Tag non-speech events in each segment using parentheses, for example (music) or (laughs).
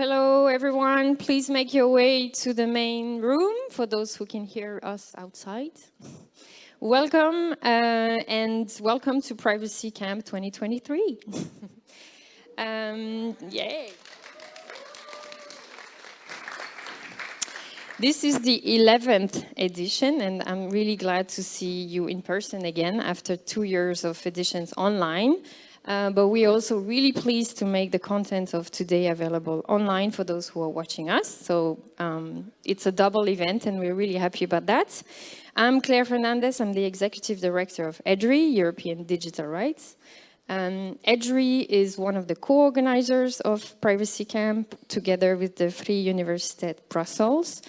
Hello, everyone. Please make your way to the main room for those who can hear us outside. Welcome uh, and welcome to Privacy Camp 2023. (laughs) um, yay. This is the 11th edition and I'm really glad to see you in person again after two years of editions online. Uh, but we're also really pleased to make the content of today available online for those who are watching us. So um, it's a double event and we're really happy about that. I'm Claire Fernandez, I'm the Executive Director of EDRI, European Digital Rights. Um, EDRI is one of the co-organizers of Privacy Camp together with the Free Universiteit Brussels,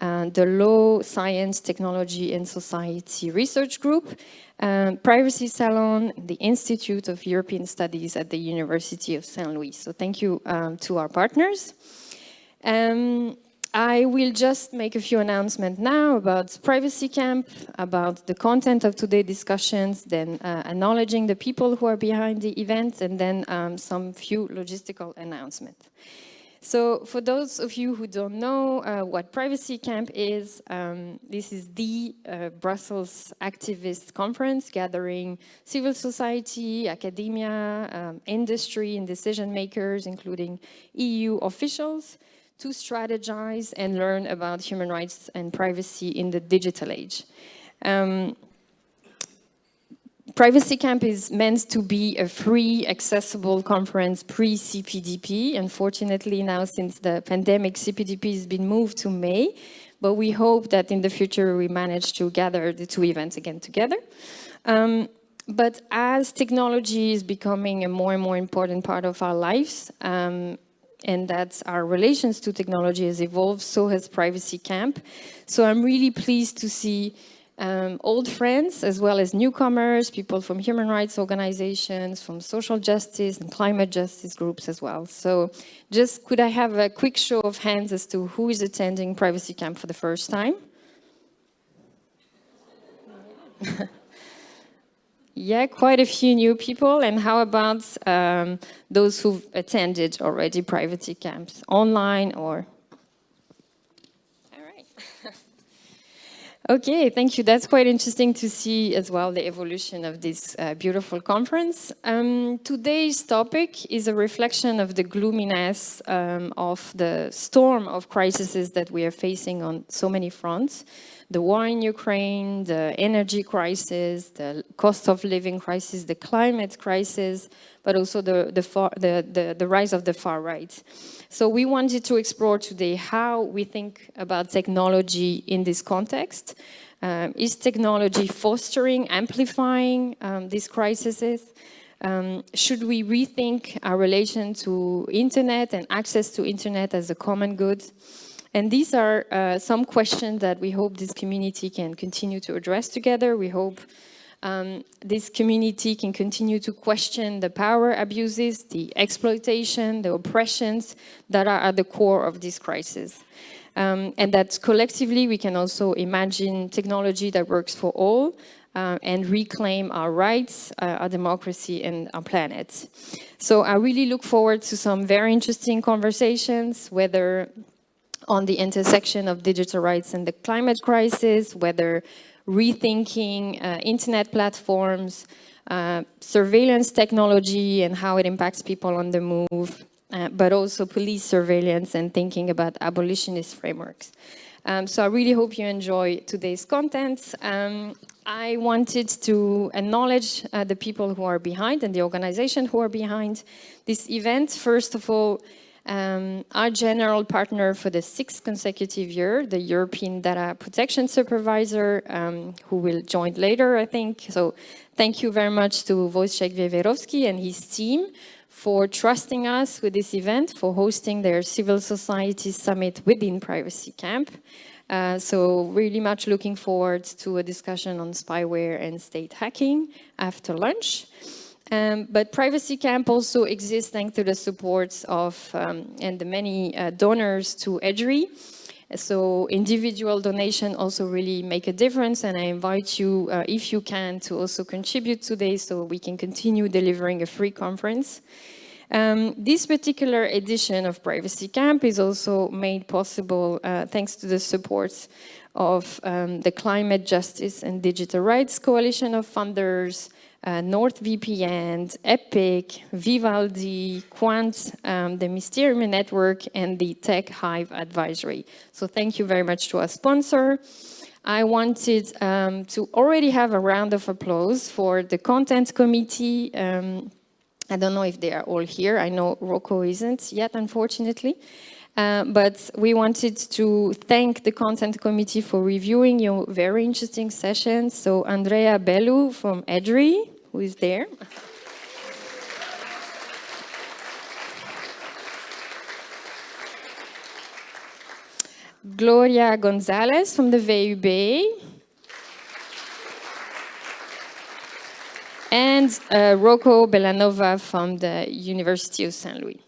uh, the Law, Science, Technology and Society Research Group, um, Privacy Salon, the Institute of European Studies at the University of St. Louis. So thank you um, to our partners. Um, I will just make a few announcements now about Privacy Camp, about the content of today's discussions, then uh, acknowledging the people who are behind the event, and then um, some few logistical announcements. So for those of you who don't know uh, what Privacy Camp is, um, this is the uh, Brussels activist conference gathering civil society, academia, um, industry and decision makers, including EU officials, to strategize and learn about human rights and privacy in the digital age. Um, Privacy Camp is meant to be a free, accessible conference pre-CPDP. Unfortunately, now since the pandemic, CPDP has been moved to May, but we hope that in the future we manage to gather the two events again together. Um, but as technology is becoming a more and more important part of our lives, um, and that our relations to technology has evolved, so has Privacy Camp. So I'm really pleased to see um, old friends as well as newcomers, people from human rights organizations, from social justice and climate justice groups as well. So just could I have a quick show of hands as to who is attending Privacy Camp for the first time? (laughs) yeah, quite a few new people. And how about um, those who've attended already Privacy Camps, online or Okay, thank you. That's quite interesting to see as well the evolution of this uh, beautiful conference. Um, today's topic is a reflection of the gloominess um, of the storm of crises that we are facing on so many fronts. The war in Ukraine, the energy crisis, the cost of living crisis, the climate crisis, but also the, the, far, the, the, the rise of the far right. So we wanted to explore today how we think about technology in this context. Um, is technology fostering, amplifying um, these crises? Um, should we rethink our relation to internet and access to internet as a common good? And these are uh, some questions that we hope this community can continue to address together. We hope um, this community can continue to question the power abuses, the exploitation, the oppressions that are at the core of this crisis. Um, and that collectively we can also imagine technology that works for all uh, and reclaim our rights, uh, our democracy and our planet. So I really look forward to some very interesting conversations, whether on the intersection of digital rights and the climate crisis, whether rethinking uh, internet platforms, uh, surveillance technology and how it impacts people on the move, uh, but also police surveillance and thinking about abolitionist frameworks. Um, so I really hope you enjoy today's content. Um, I wanted to acknowledge uh, the people who are behind and the organization who are behind this event. First of all, um, our general partner for the sixth consecutive year, the European Data Protection Supervisor, um, who will join later, I think. So thank you very much to Wojciech Wiewiorowski and his team for trusting us with this event, for hosting their civil society summit within Privacy Camp. Uh, so really much looking forward to a discussion on spyware and state hacking after lunch. Um, but Privacy Camp also exists thanks to the support of um, and the many uh, donors to EDRI. So individual donation also really make a difference and I invite you, uh, if you can, to also contribute today so we can continue delivering a free conference. Um, this particular edition of Privacy Camp is also made possible uh, thanks to the support of um, the Climate Justice and Digital Rights Coalition of Funders, uh, NordVPN, Epic, Vivaldi, Qwant, um, the Mysterium Network, and the Tech Hive Advisory. So thank you very much to our sponsor. I wanted um, to already have a round of applause for the Content Committee. Um, I don't know if they are all here. I know Rocco isn't yet, unfortunately. Uh, but we wanted to thank the content committee for reviewing your very interesting sessions. So Andreea Belu from EDRI, who is there. Gloria Gonzalez from the VUB. And uh, Rocco Bellanova from the University of St. Louis.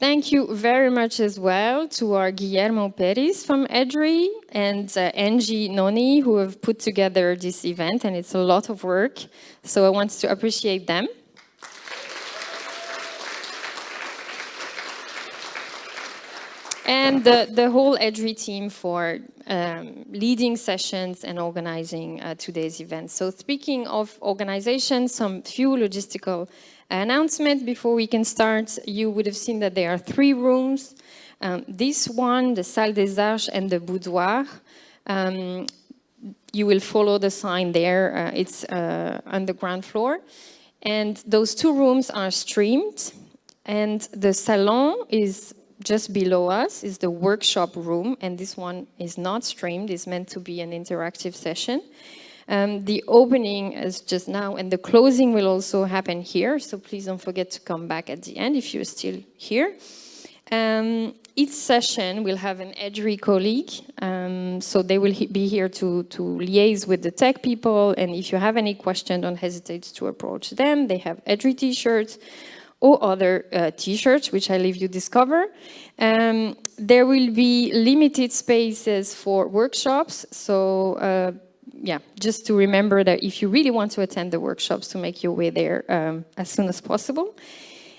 Thank you very much as well to our Guillermo Peris from EDRI and uh, Angie Noni who have put together this event and it's a lot of work. So I want to appreciate them. and the, the whole EDRI team for um, leading sessions and organizing uh, today's event. So speaking of organization, some few logistical announcement before we can start. You would have seen that there are three rooms. Um, this one, the Salle des Arches and the Boudoir. Um, you will follow the sign there. Uh, it's uh, on the ground floor. And those two rooms are streamed. And the salon is just below us, is the workshop room. And this one is not streamed. It's meant to be an interactive session. Um, the opening is just now and the closing will also happen here. So please don't forget to come back at the end if you're still here. Um, each session will have an EDRI colleague. Um, so they will be here to, to liaise with the tech people. And if you have any question, don't hesitate to approach them. They have EDRI t-shirts or other uh, t-shirts, which I leave you discover. Um, there will be limited spaces for workshops. So uh, yeah, just to remember that if you really want to attend the workshops, to make your way there um, as soon as possible.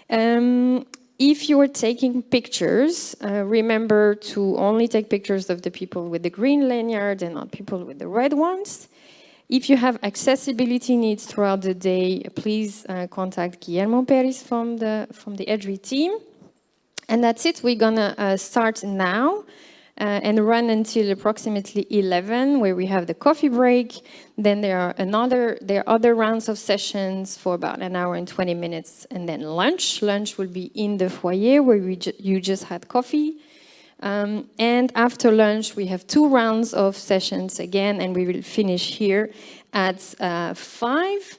Um, if you are taking pictures, uh, remember to only take pictures of the people with the green lanyard and not people with the red ones. If you have accessibility needs throughout the day, please uh, contact Guillermo Peris from the, from the EDRI team. And that's it, we're gonna uh, start now and run until approximately 11 where we have the coffee break. Then there are another, there are other rounds of sessions for about an hour and 20 minutes and then lunch. Lunch will be in the foyer where we ju you just had coffee. Um, and after lunch, we have two rounds of sessions again, and we will finish here at uh, five.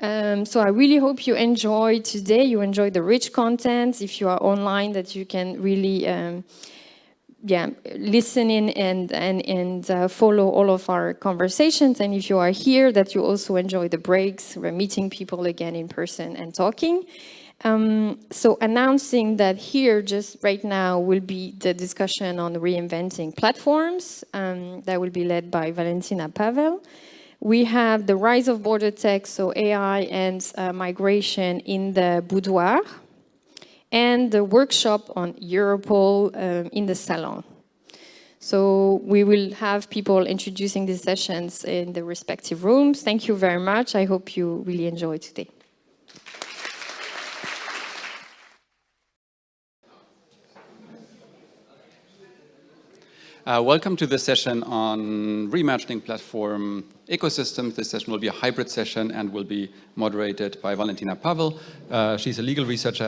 Um, so I really hope you enjoy today, you enjoy the rich content. If you are online, that you can really um, yeah, listen in and, and, and uh, follow all of our conversations. And if you are here, that you also enjoy the breaks, we're meeting people again in person and talking. Um, so announcing that here just right now will be the discussion on reinventing platforms um, that will be led by Valentina Pavel. We have the rise of border tech, so AI and uh, migration in the boudoir, and the workshop on Europol um, in the salon. So we will have people introducing these sessions in the respective rooms. Thank you very much. I hope you really enjoy today. Uh, welcome to the session on reimagining platform ecosystems. This session will be a hybrid session and will be moderated by Valentina Pavel. Uh, she's a legal researcher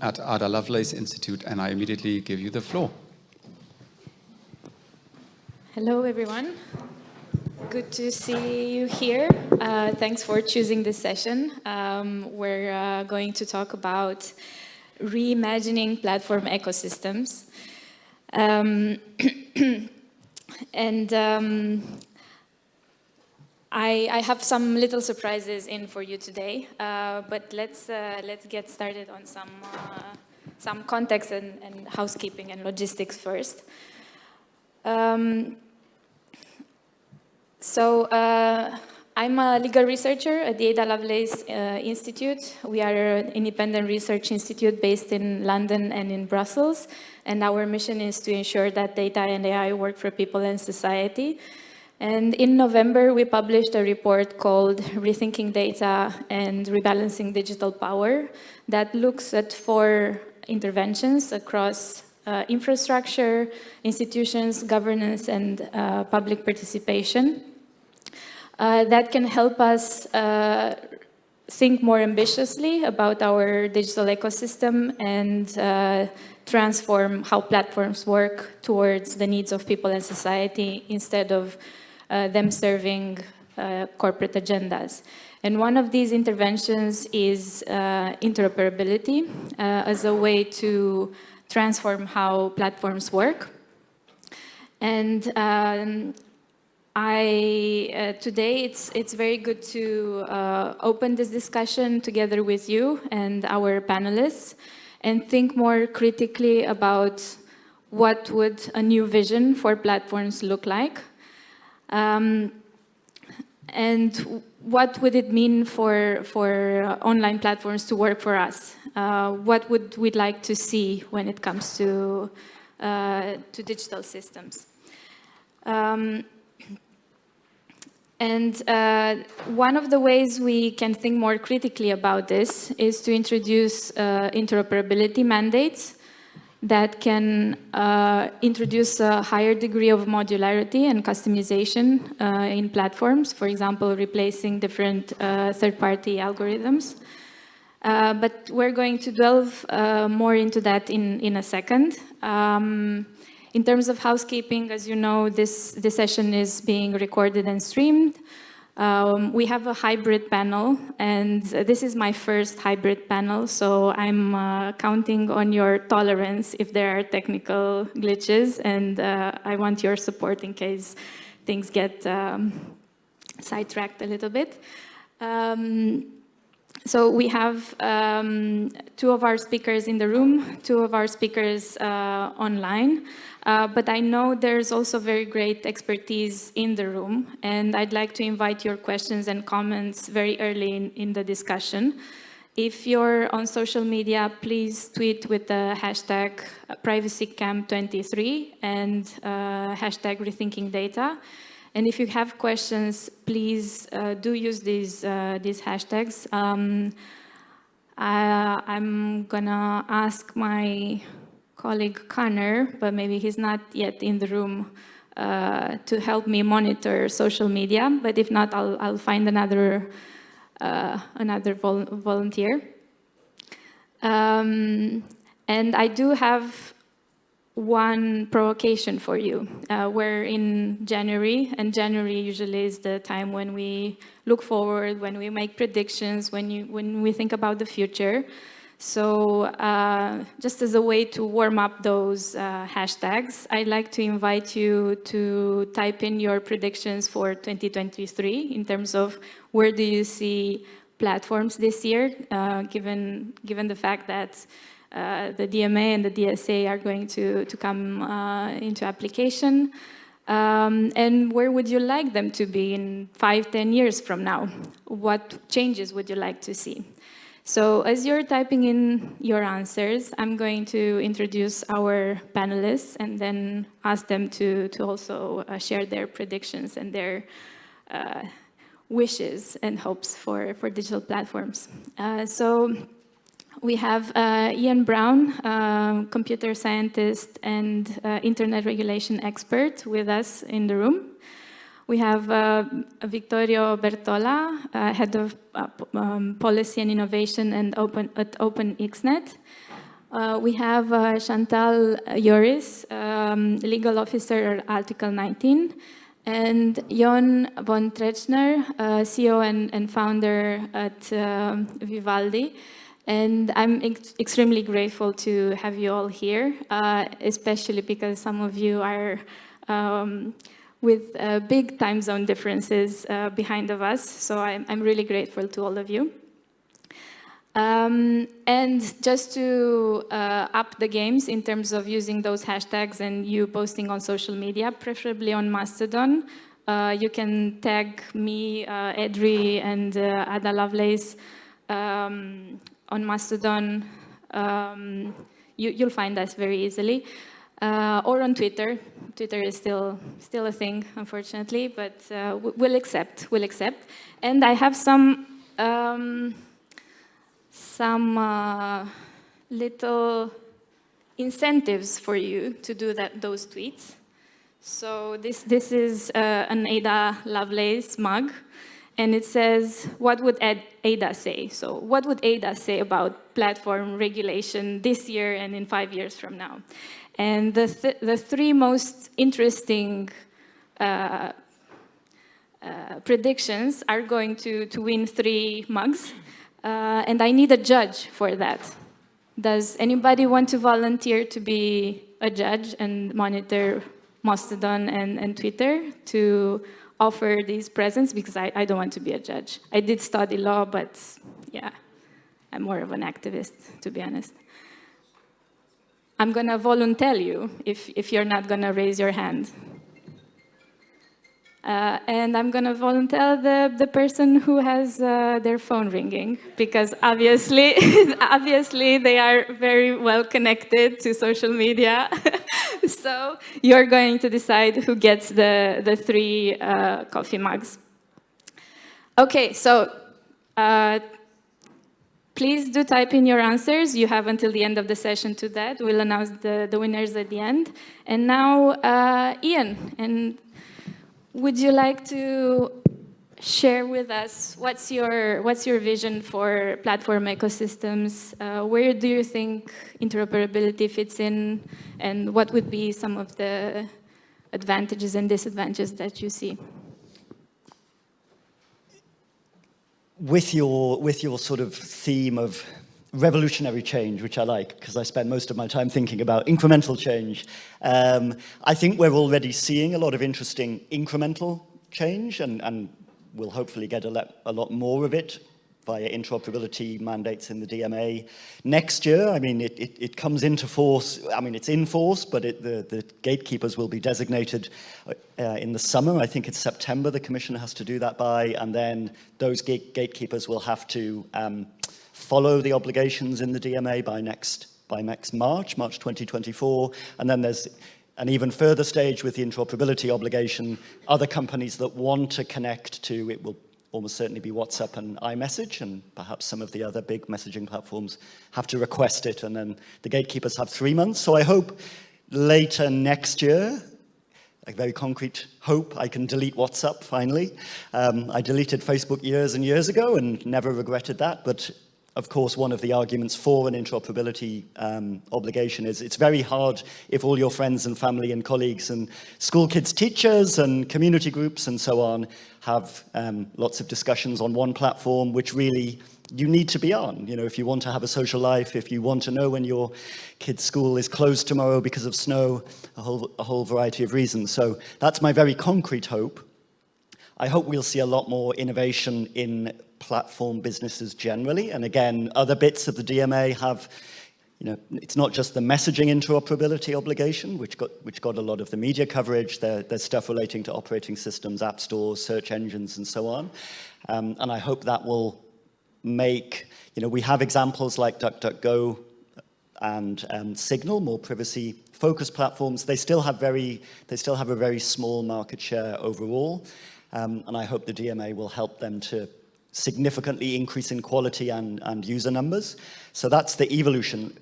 at Ada Lovelace Institute, and I immediately give you the floor. Hello, everyone. Good to see you here. Uh, thanks for choosing this session. Um, we're uh, going to talk about reimagining platform ecosystems. Um, (clears throat) and um, I, I, have some little surprises in for you today, uh, but let's uh, let's get started on some uh, some context and, and, housekeeping and logistics first. Um, so uh, I'm a legal researcher at the Ada Lovelace uh, Institute. We are an independent research institute based in London and in Brussels. And our mission is to ensure that data and AI work for people and society. And in November, we published a report called Rethinking Data and Rebalancing Digital Power that looks at four interventions across uh, infrastructure, institutions, governance, and uh, public participation uh, that can help us uh, think more ambitiously about our digital ecosystem and uh, transform how platforms work towards the needs of people and society instead of them serving uh, corporate agendas. And one of these interventions is uh, interoperability as a way to transform how platforms work. And um, I, uh, today it's, it's very good to uh, open this discussion together with you and our panelists and think more critically about what would a new vision for platforms look like um, and what would it mean for, for uh, online platforms to work for us? Uh, what would we like to see when it comes to, uh, to digital systems? Um, and uh, one of the ways we can think more critically about this is to introduce uh, interoperability mandates that can uh, introduce a higher degree of modularity and customization uh, in platforms, for example, replacing different uh, third-party algorithms. Uh, but we're going to delve more into that in, in a second. Um, in terms of housekeeping, as you know, this, this session is being recorded and streamed. Um, we have a hybrid panel, and this is my first hybrid panel, so I'm uh, counting on your tolerance if there are technical glitches, and uh, I want your support in case things get um, sidetracked a little bit. Um, so we have um, two of our speakers in the room, two of our speakers uh, online. Uh, but I know there's also very great expertise in the room, and I'd like to invite your questions and comments very early in, in the discussion. If you're on social media, please tweet with the hashtag privacycamp23 and uh, hashtag rethinking data. And if you have questions, please uh, do use these, uh, these hashtags. Um, I, I'm gonna ask my colleague Connor, but maybe he's not yet in the room uh, to help me monitor social media. But if not, I'll, I'll find another, uh, another vol volunteer. Um, and I do have one provocation for you. Uh, we're in January, and January usually is the time when we look forward, when we make predictions, when, you, when we think about the future. So uh, just as a way to warm up those uh, hashtags, I'd like to invite you to type in your predictions for 2023 in terms of where do you see platforms this year, uh, given, given the fact that uh, the DMA and the DSA are going to, to come uh, into application. Um, and where would you like them to be in five, ten years from now? What changes would you like to see? So as you're typing in your answers, I'm going to introduce our panelists and then ask them to, to also uh, share their predictions and their uh, wishes and hopes for, for digital platforms. Uh, so we have uh, Ian Brown, uh, computer scientist and uh, internet regulation expert with us in the room. We have uh, Vittorio Bertola, uh, Head of uh, um, Policy and Innovation and open, at Open-Xchange. Uh, we have uh, Chantal Joris, um, Legal Officer at Article 19, and Jon von Tetzchner, uh, CEO and, and, founder at um, Vivaldi. And I'm ex extremely grateful to have you all here, especially because some of you are um, with uh, big time zone differences uh, behind of us. So I'm, I'm, really grateful to all of you. Um, and just to uh, up the games in terms of using those hashtags and you posting on social media, preferably on Mastodon, Uh, you can tag me, uh, Edri, and uh, Ada Lovelace um, on Mastodon. Um, you, will find us very easily. Uh, or on Twitter. Twitter is still still a thing, unfortunately, but uh, we'll accept. We'll accept. And I have some um, some uh, little incentives for you to do that those tweets. So this this is uh, an Ada Lovelace mug, and it says, "What would Ada say?" So what would Ada say about platform regulation this year and in five years from now? And the, th the three most interesting uh, uh, predictions are going to, to win three mugs. Uh, and I need a judge for that. Does anybody want to volunteer to be a judge and monitor Mastodon and, and Twitter to offer these presents? Because I, I don't want to be a judge. I did study law, but yeah, I'm more of an activist, to be honest. I'm going to volunteer you if, if you're not going to raise your hand. Uh, and I'm going to volunteer the, the person who has uh, their phone ringing, because obviously, (laughs) obviously they are very well connected to social media. (laughs) so you're going to decide who gets the, the three uh, coffee mugs. Okay, so uh, Please do type in your answers. You have until the end of the session to that. We'll announce the, the winners at the end. And now, uh, Ian, and would you like to share with us what's your, what's your vision for platform ecosystems? Uh, where do you think interoperability fits in? And what would be some of the advantages and disadvantages that you see? With your, with your sort of theme of revolutionary change, which I like, because I spend most of my time thinking about incremental change. Um, I think we're already seeing a lot of interesting incremental change, and, and we'll hopefully get a, a lot more of it via interoperability mandates in the DMA. Next year, I mean, it, it, it comes into force, I mean, it's in force, but it, the, the gatekeepers will be designated uh, in the summer. I think it's September the Commission has to do that by, and then those gate gatekeepers will have to um, follow the obligations in the DMA by next by next March, March 2024, and then there's an even further stage with the interoperability obligation, other companies that want to connect to it will almost certainly be WhatsApp and iMessage, and perhaps some of the other big messaging platforms have to request it, and then the gatekeepers have three months. So I hope later next year, a very concrete hope, I can delete WhatsApp finally. Um, I deleted Facebook years and years ago and never regretted that, but of course, one of the arguments for an interoperability um, obligation is it's very hard if all your friends and family and colleagues and school kids teachers and community groups and so on have um, lots of discussions on one platform, which really you need to be on. You know, if you want to have a social life, if you want to know when your kid's school is closed tomorrow because of snow, a whole, a whole variety of reasons. So that's my very concrete hope. I hope we'll see a lot more innovation in platform businesses generally. And again, other bits of the DMA have, you know, it's not just the messaging interoperability obligation, which got, which got a lot of the media coverage. There, there's stuff relating to operating systems, app stores, search engines, and so on. Um, and I hope that will make, you know, we have examples like DuckDuckGo and um, Signal, more privacy focused platforms. They still have very, they still have a very small market share overall. Um, and I hope the DMA will help them to significantly increase in quality and, and user numbers. So that's the evolution.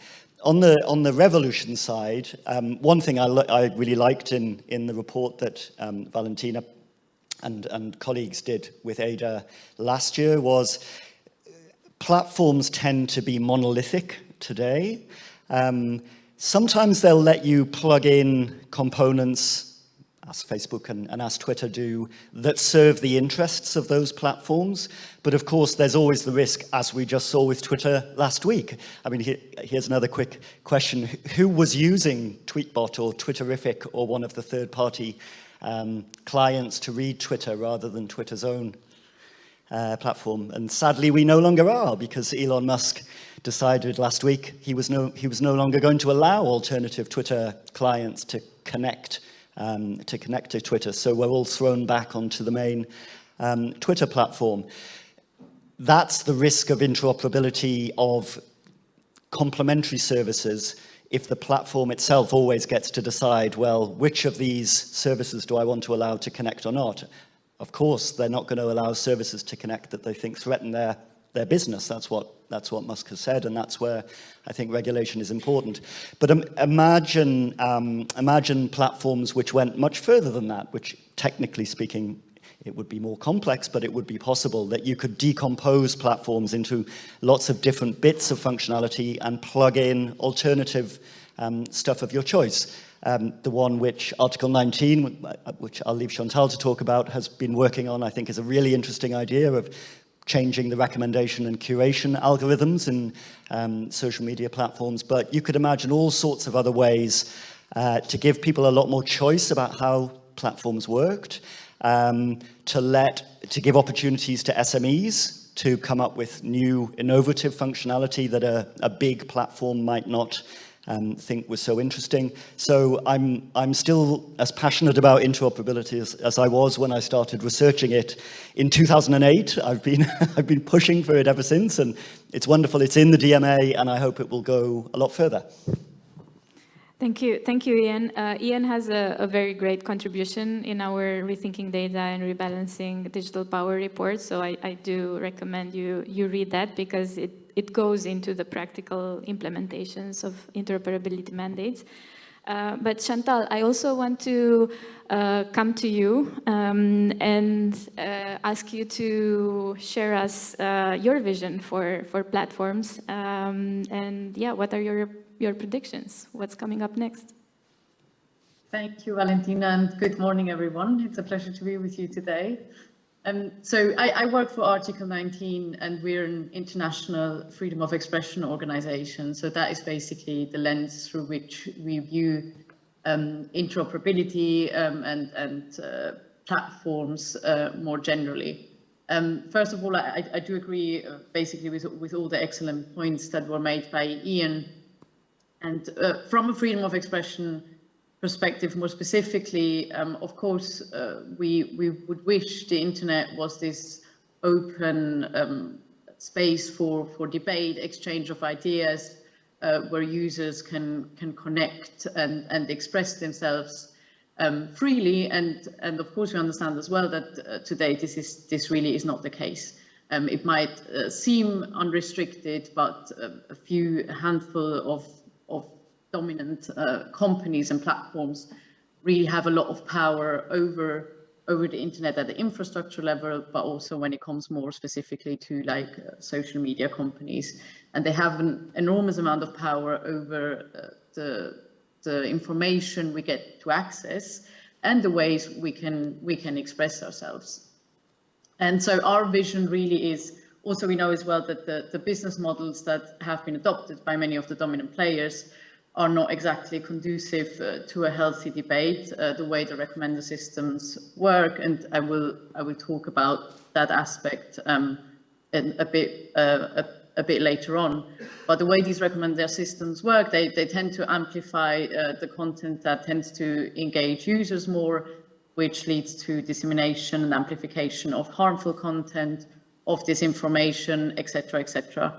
On the, on the revolution side, um, one thing I, I, really liked in, in the report that um, Valentina and, and colleagues did with Ada last year was platforms tend to be monolithic today. Um, sometimes they'll let you plug in components as Facebook and, and, as Twitter do, that serve the interests of those platforms. But of course, there's always the risk, as we just saw with Twitter last week. I mean, here, here's another quick question. Who was using Tweetbot or Twitterrific or one of the third-party um, clients to read Twitter rather than Twitter's own uh, platform? And sadly, we no longer are because Elon Musk decided last week he was no, he was no longer going to allow alternative Twitter clients to connect um, to connect to Twitter. So we're all thrown back onto the main um, Twitter platform. That's the risk of interoperability of complementary services if the platform itself always gets to decide, well, which of these services do I want to allow to connect or not? Of course, they're not going to allow services to connect that they think threaten their, their business. That's what, that's what Musk has said, and that's where I think regulation is important. But um, imagine, um, imagine platforms which went much further than that, which technically speaking it would be more complex, but it would be possible that you could decompose platforms into lots of different bits of functionality and plug in alternative um, stuff of your choice. Um, the one which Article 19, uh, which I'll leave Chantal to talk about, has been working on, I think is a really interesting idea of changing the recommendation and curation algorithms in um, social media platforms. But you could imagine all sorts of other ways uh, to give people a lot more choice about how platforms worked um, to let, to give opportunities to SMEs to come up with new innovative functionality that a, a big platform might not um, think was so interesting. So I'm, I'm still as passionate about interoperability as, as I was when I started researching it in 2008. I've been, (laughs) I've been pushing for it ever since and it's wonderful. It's in the DMA and I hope it will go a lot further. Thank you. Thank you, Ian. Uh, Ian has a, a, very great contribution in our Rethinking Data and Rebalancing Digital Power report, so I, I do recommend you, you read that because it, it goes into the practical implementations of interoperability mandates. Uh, but Chantal, I also want to uh, come to you um, and uh, ask you to share us uh, your vision for, for platforms um, and yeah, what are your your predictions. What's coming up next? Thank you, Valentina, and good morning, everyone. It's a pleasure to be with you today. Um, so I, I, work for Article 19 and we're an international freedom of expression organization. So that is basically the lens through which we view um, interoperability um, and, and uh, platforms uh, more generally. Um, first of all, I, I do agree uh, basically with, with all the excellent points that were made by Ian and uh, from a freedom of expression perspective, more specifically, um, of course, uh, we, we would wish the internet was this open um, space for, for debate, exchange of ideas, uh, where users can, can connect and, and express themselves um, freely. And, and of course, we understand as well that uh, today this, is, this really is not the case. Um, it might uh, seem unrestricted, but uh, a few handful of of dominant uh, companies and platforms really have a lot of power over over the internet at the infrastructure level, but also when it comes more specifically to like uh, social media companies. And they have an enormous amount of power over uh, the, the information we get to access and the ways we can, we can express ourselves. And so our vision really is also, we know as well that the, the business models that have been adopted by many of the dominant players are not exactly conducive uh, to a healthy debate, uh, the way the recommender systems work, and I will I will talk about that aspect um, in a bit uh, a, a, bit later on. But the way these recommender systems work, they, they tend to amplify uh, the content that tends to engage users more, which leads to dissemination and amplification of harmful content, of disinformation, etc., etc.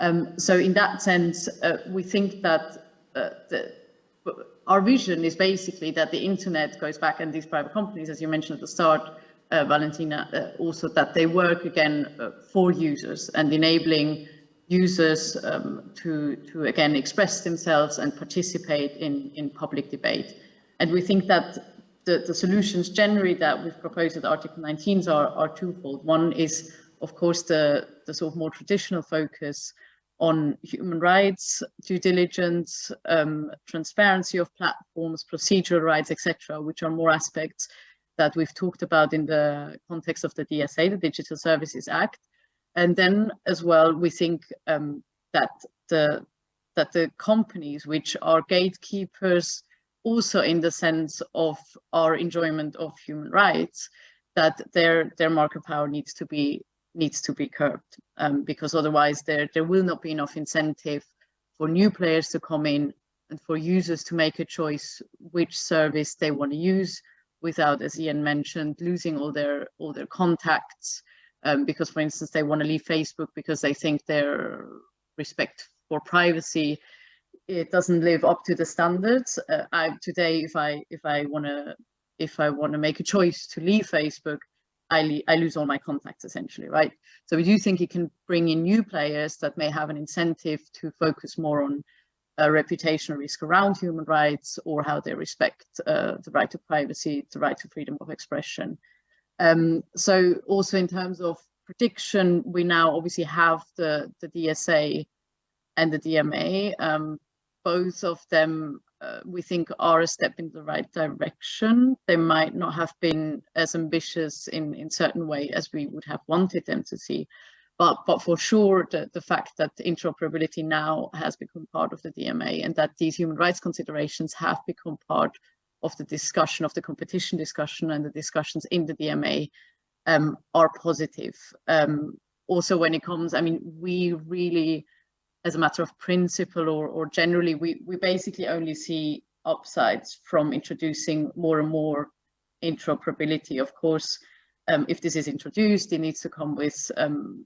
Um, so in that sense, uh, we think that uh, the, our vision is basically that the internet goes back and these private companies, as you mentioned at the start, uh, Valentina, uh, also that they work again uh, for users and enabling users um, to, to again express themselves and participate in, in public debate. And we think that the, the solutions generally that we've proposed at Article 19 are, are twofold. One is of course, the, the sort of more traditional focus on human rights, due diligence, um, transparency of platforms, procedural rights, etc., which are more aspects that we've talked about in the context of the DSA, the Digital Services Act. And then as well, we think um, that the that the companies which are gatekeepers also in the sense of our enjoyment of human rights, that their their market power needs to be needs to be curbed um, because otherwise there, there will not be enough incentive for new players to come in and for users to make a choice which service they want to use without, as Ian mentioned, losing all their all their contacts. Um, because, for instance, they want to leave Facebook because they think their respect for privacy it doesn't live up to the standards. Uh, I, today, if I if I want to if I want to make a choice to leave Facebook, I, I lose all my contacts essentially, right? So we do think it can bring in new players that may have an incentive to focus more on uh, reputational risk around human rights or how they respect uh, the right to privacy, the right to freedom of expression. Um, so also in terms of prediction, we now obviously have the, the DSA and the DMA. Um, both of them uh, we think are a step in the right direction. They might not have been as ambitious in, in certain way as we would have wanted them to see. But, but for sure, the, the fact that interoperability now has become part of the DMA and that these human rights considerations have become part of the discussion, of the competition discussion and the discussions in the DMA um, are positive. Um, also, when it comes, I mean, we really, as a matter of principle or, or generally, we, we basically only see upsides from introducing more and more interoperability. Of course, um, if this is introduced, it needs to come with um,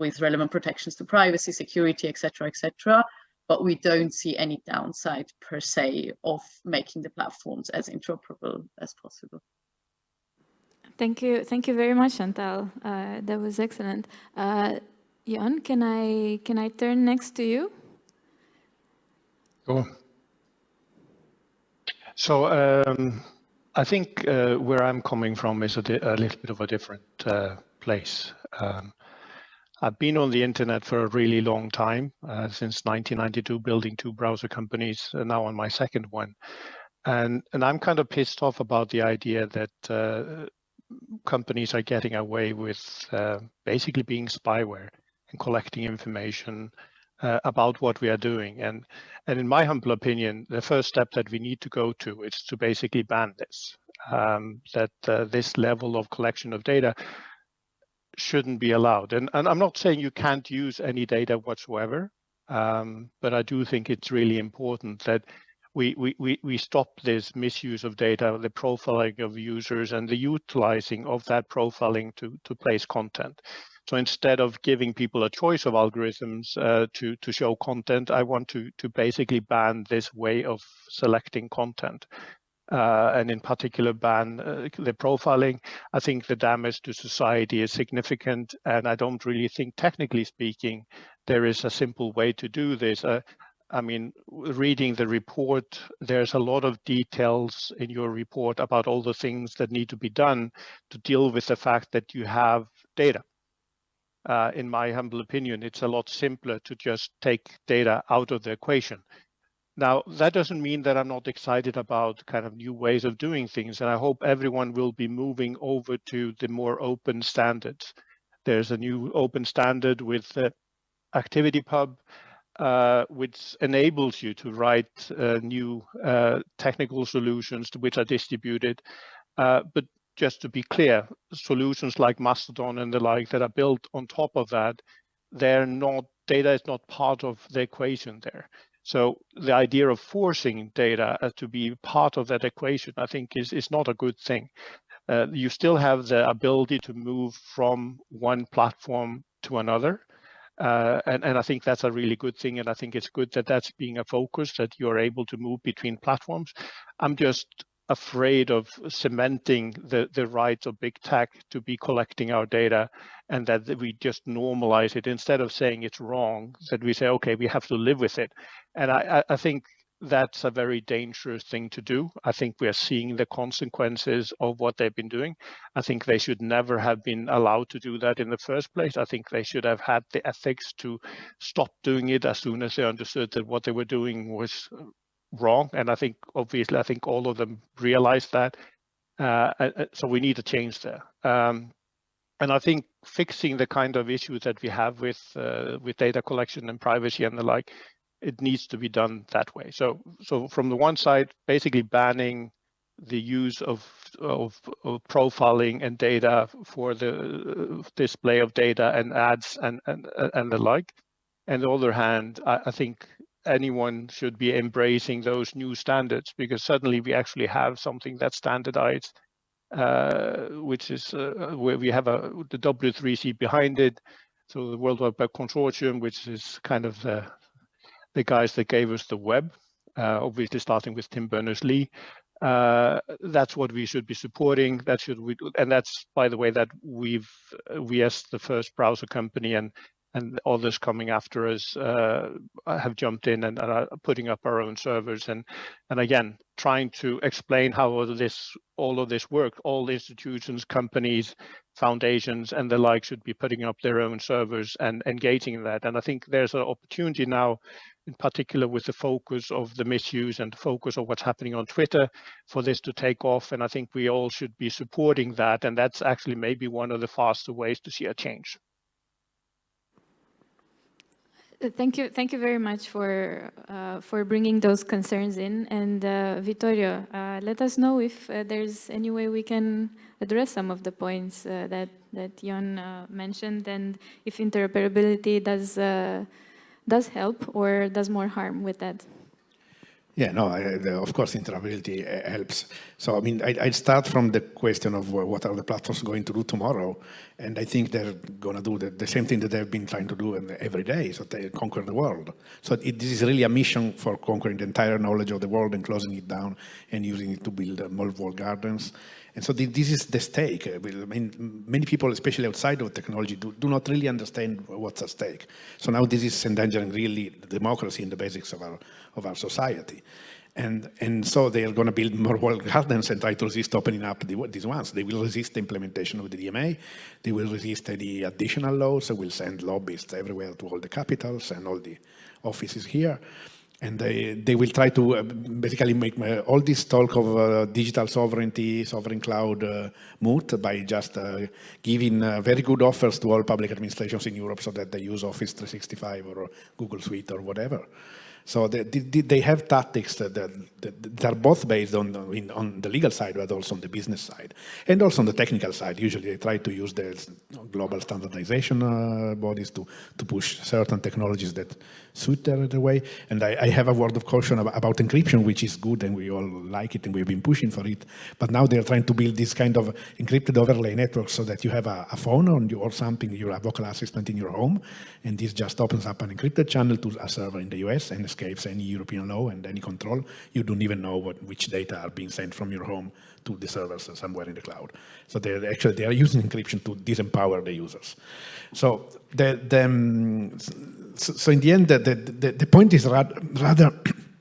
with relevant protections to privacy, security, etc., etc. But we don't see any downside per se of making the platforms as interoperable as possible. Thank you, thank you very much, Chantal. Uh, that was excellent. Uh, Jan, can I, can I turn next to you? Sure. So um, I think uh, where I'm coming from is a, a, little bit of a different uh, place. Um, I've been on the internet for a really long time, uh, since 1992, building two browser companies, now on my second one. And, and I'm kind of pissed off about the idea that uh, companies are getting away with uh, basically being spyware and collecting information uh, about what we are doing. And, and in my humble opinion, the first step that we need to go to is to basically ban this, um, that uh, this level of collection of data shouldn't be allowed. And, and I'm not saying you can't use any data whatsoever, um, but I do think it's really important that we, we, we, stop this misuse of data, the profiling of users and the utilizing of that profiling to, to place content. So instead of giving people a choice of algorithms uh, to, to show content, I want to, to basically ban this way of selecting content. Uh, and in particular ban uh, the profiling. I think the damage to society is significant, and I don't really think, technically speaking, there is a simple way to do this. Uh, I mean, reading the report, there's a lot of details in your report about all the things that need to be done to deal with the fact that you have data uh, in my humble opinion, it's a lot simpler to just take data out of the equation. Now, that doesn't mean that I'm not excited about kind of new ways of doing things, and I hope everyone will be moving over to the more open standards. There's a new open standard with the ActivityPub, uh, which enables you to write uh, new uh, technical solutions to which are distributed. Uh, but just to be clear, solutions like Mastodon and the like that are built on top of that, they're not, data is not part of the equation there. So the idea of forcing data to be part of that equation, I think is, is not a good thing. Uh, you still have the ability to move from one platform to another. Uh, and, and I think that's a really good thing. And I think it's good that that's being a focus, that you're able to move between platforms. I'm just afraid of cementing the, the right of big tech to be collecting our data and that we just normalize it instead of saying it's wrong, that we say, okay, we have to live with it. And I, I think that's a very dangerous thing to do. I think we are seeing the consequences of what they've been doing. I think they should never have been allowed to do that in the first place. I think they should have had the ethics to stop doing it as soon as they understood that what they were doing was wrong. And I think, obviously, I think all of them realize that. Uh, so we need a change there. Um, and I think fixing the kind of issues that we have with uh, with data collection and privacy and the like, it needs to be done that way. So, so from the one side, basically banning the use of, of, of profiling and data for the display of data and ads and and and the like. And the other hand, I, I think anyone should be embracing those new standards because suddenly we actually have something that's standardized, uh, which is uh, where we have a, the W3C behind it. So the World Wide Web Consortium, which is kind of the, the guys that gave us the web, uh, obviously starting with Tim Berners-Lee. Uh, that's what we should be supporting. That should we, do, and that's by the way that we've we as the first browser company and and others coming after us uh, have jumped in and, are putting up our own servers. And and again trying to explain how all of this all of this work all institutions companies foundations and the like should be putting up their own servers and engaging in that. And i think there's an opportunity now in particular with the focus of the misuse and the focus of what's happening on twitter for this to take off. And i think we all should be supporting that. And that's actually maybe one of the faster ways to see a change. Uh, thank you, thank you very much for uh, for bringing those concerns in. And uh, Vittorio, uh, let us know if uh, there's any way we can address some of the points uh, that that Jon mentioned, and if interoperability does does help or does more harm with that. Yeah, no, I, the, of course, interoperability uh, helps. So, I mean, I, would start from the question of what are the platforms going to do tomorrow? And I think they're going to do the, the, same thing that they've been trying to do every day, so they conquer the world. So it, this is really a mission for conquering the entire knowledge of the world and closing it down and using it to build uh, more gardens. And so this is the stake. I mean, many people, especially outside of technology, do, do not really understand what's at stake. So now this is endangering really democracy and the basics of our, of our society. And, and so they are going to build more walled (laughs) gardens and try to resist opening up the, these ones. They will resist the implementation of the DMA. They will resist any additional laws. They will send lobbyists everywhere to all the capitals and all the offices here and they, they will try to uh, basically make uh, all this talk of uh, digital sovereignty, sovereign cloud uh, moot by just uh, giving uh, very good offers to all public administrations in Europe so that they use Office 365 or Google Suite or whatever. So they, they have tactics that, that, that are both based on, on the legal side, but also on the business side. And also on the technical side. Usually they try to use the global standardization bodies to, to push certain technologies that suit their, their way. And I, I, have a word of caution about, about, encryption, which is good and we all like it and we've been pushing for it. But now they're trying to build this kind of encrypted overlay network so that you have a, a phone on you or something, you're a vocal assistant in your home, and this just opens up an encrypted channel to a server in the US and escapes any European law and any control. You don't even know what, which data are being sent from your home to the servers somewhere in the cloud. So they're actually they are using encryption to disempower the users. So the, the um, so, in the end, the, the, the point is rather,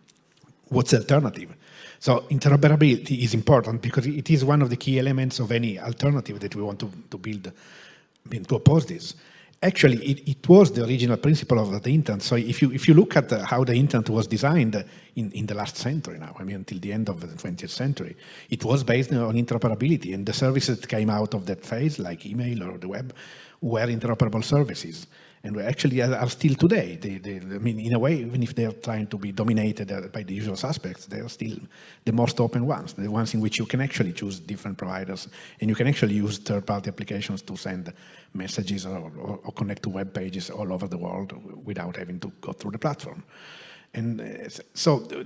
(clears throat) what's the alternative? So interoperability is important because it is one of the key elements of any alternative that we want to, to build, I mean, to oppose this actually it, it, was the original principle of the internet. So if you if you look at the, how the internet was designed uh, in, in the last century now, I mean until the end of the 20th century, it was based on interoperability and the services that came out of that phase like email or the web were interoperable services and we actually are still today. They, they, I mean, in a way, even if they're trying to be dominated uh, by the usual suspects, they're still the most open ones, the ones in which you can actually choose different providers and you can actually use third-party applications to send messages or, or, or, connect to web pages all over the world without having to go through the platform. And uh, so uh,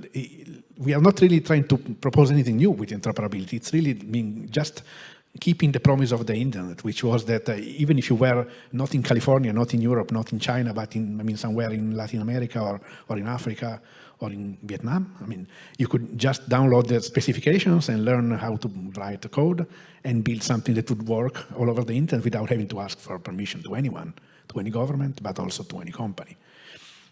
we are not really trying to propose anything new with interoperability. It's really being just keeping the promise of the internet, which was that uh, even if you were not in California, not in Europe, not in China, but in, I mean, somewhere in Latin America or, or in Africa or in Vietnam, I mean, you could just download the specifications and learn how to write the code and build something that would work all over the internet without having to ask for permission to anyone, to any government, but also to any company.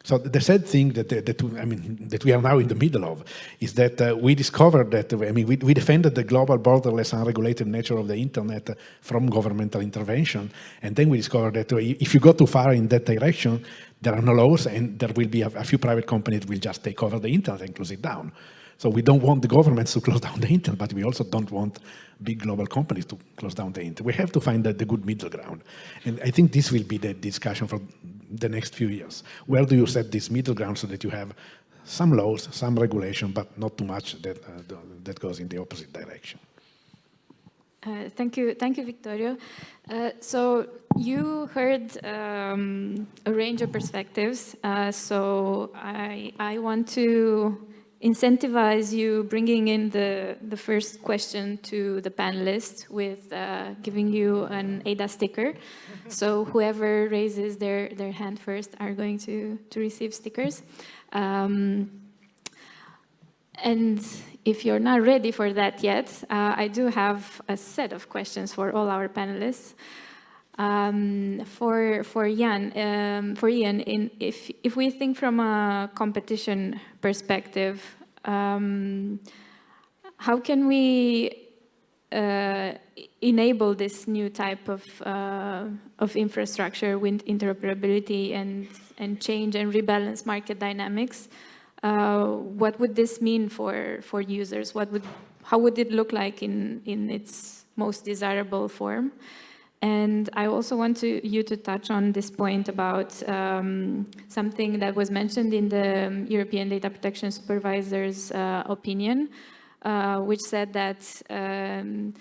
So the sad thing that, that, I mean, that we are now in the middle of is that uh, we discovered that, I mean, we, we, defended the global borderless unregulated nature of the internet from governmental intervention. And then we discovered that uh, if you go too far in that direction, there are no laws and there will be a, a few private companies will just take over the internet and close it down. So we don't want the governments to (laughs) close down the internet, but we also don't want big global companies to close down the internet. We have to find the, the good middle ground. And I think this will be the discussion for the next few years. Where do you set this middle ground so that you have some laws, some regulation, but not too much that, uh, that goes in the opposite direction? Uh, thank you, thank you, Vittorio. Uh, so you heard um, a range of perspectives, uh, so I, I want to incentivize you bringing in the, the first question to the panelists with uh, giving you an ADA sticker. (laughs) So whoever raises their, their hand first are going to, to receive stickers. Um, and if you're not ready for that yet, uh, I do have a set of questions for all our panelists. Um, for for Jon, um, for Ian, in, if if we think from a competition perspective, um, how can we uh, enable this new type of uh, of infrastructure with interoperability and and change and rebalance market dynamics? Uh, what would this mean for for users? What would how would it look like in in its most desirable form? And I also want to, you to touch on this point about um, something that was mentioned in the um, European Data Protection Supervisor's uh, opinion, uh, which said that um,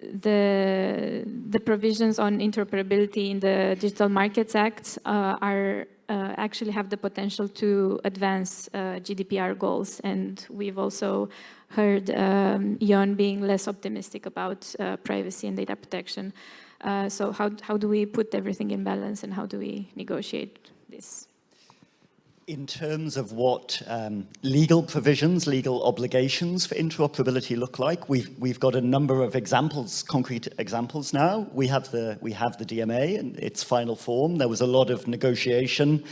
the, the provisions on interoperability in the Digital Markets Act uh, are uh, actually have the potential to advance uh, GDPR goals. And we've also heard um, Jon being less optimistic about uh, privacy and data protection. Uh, so how, how do we put everything in balance and how do we negotiate this? In terms of what um, legal provisions, legal obligations for interoperability look like, we've, we've got a number of examples, concrete examples now. We have, the, we have the DMA in its final form. There was a lot of negotiation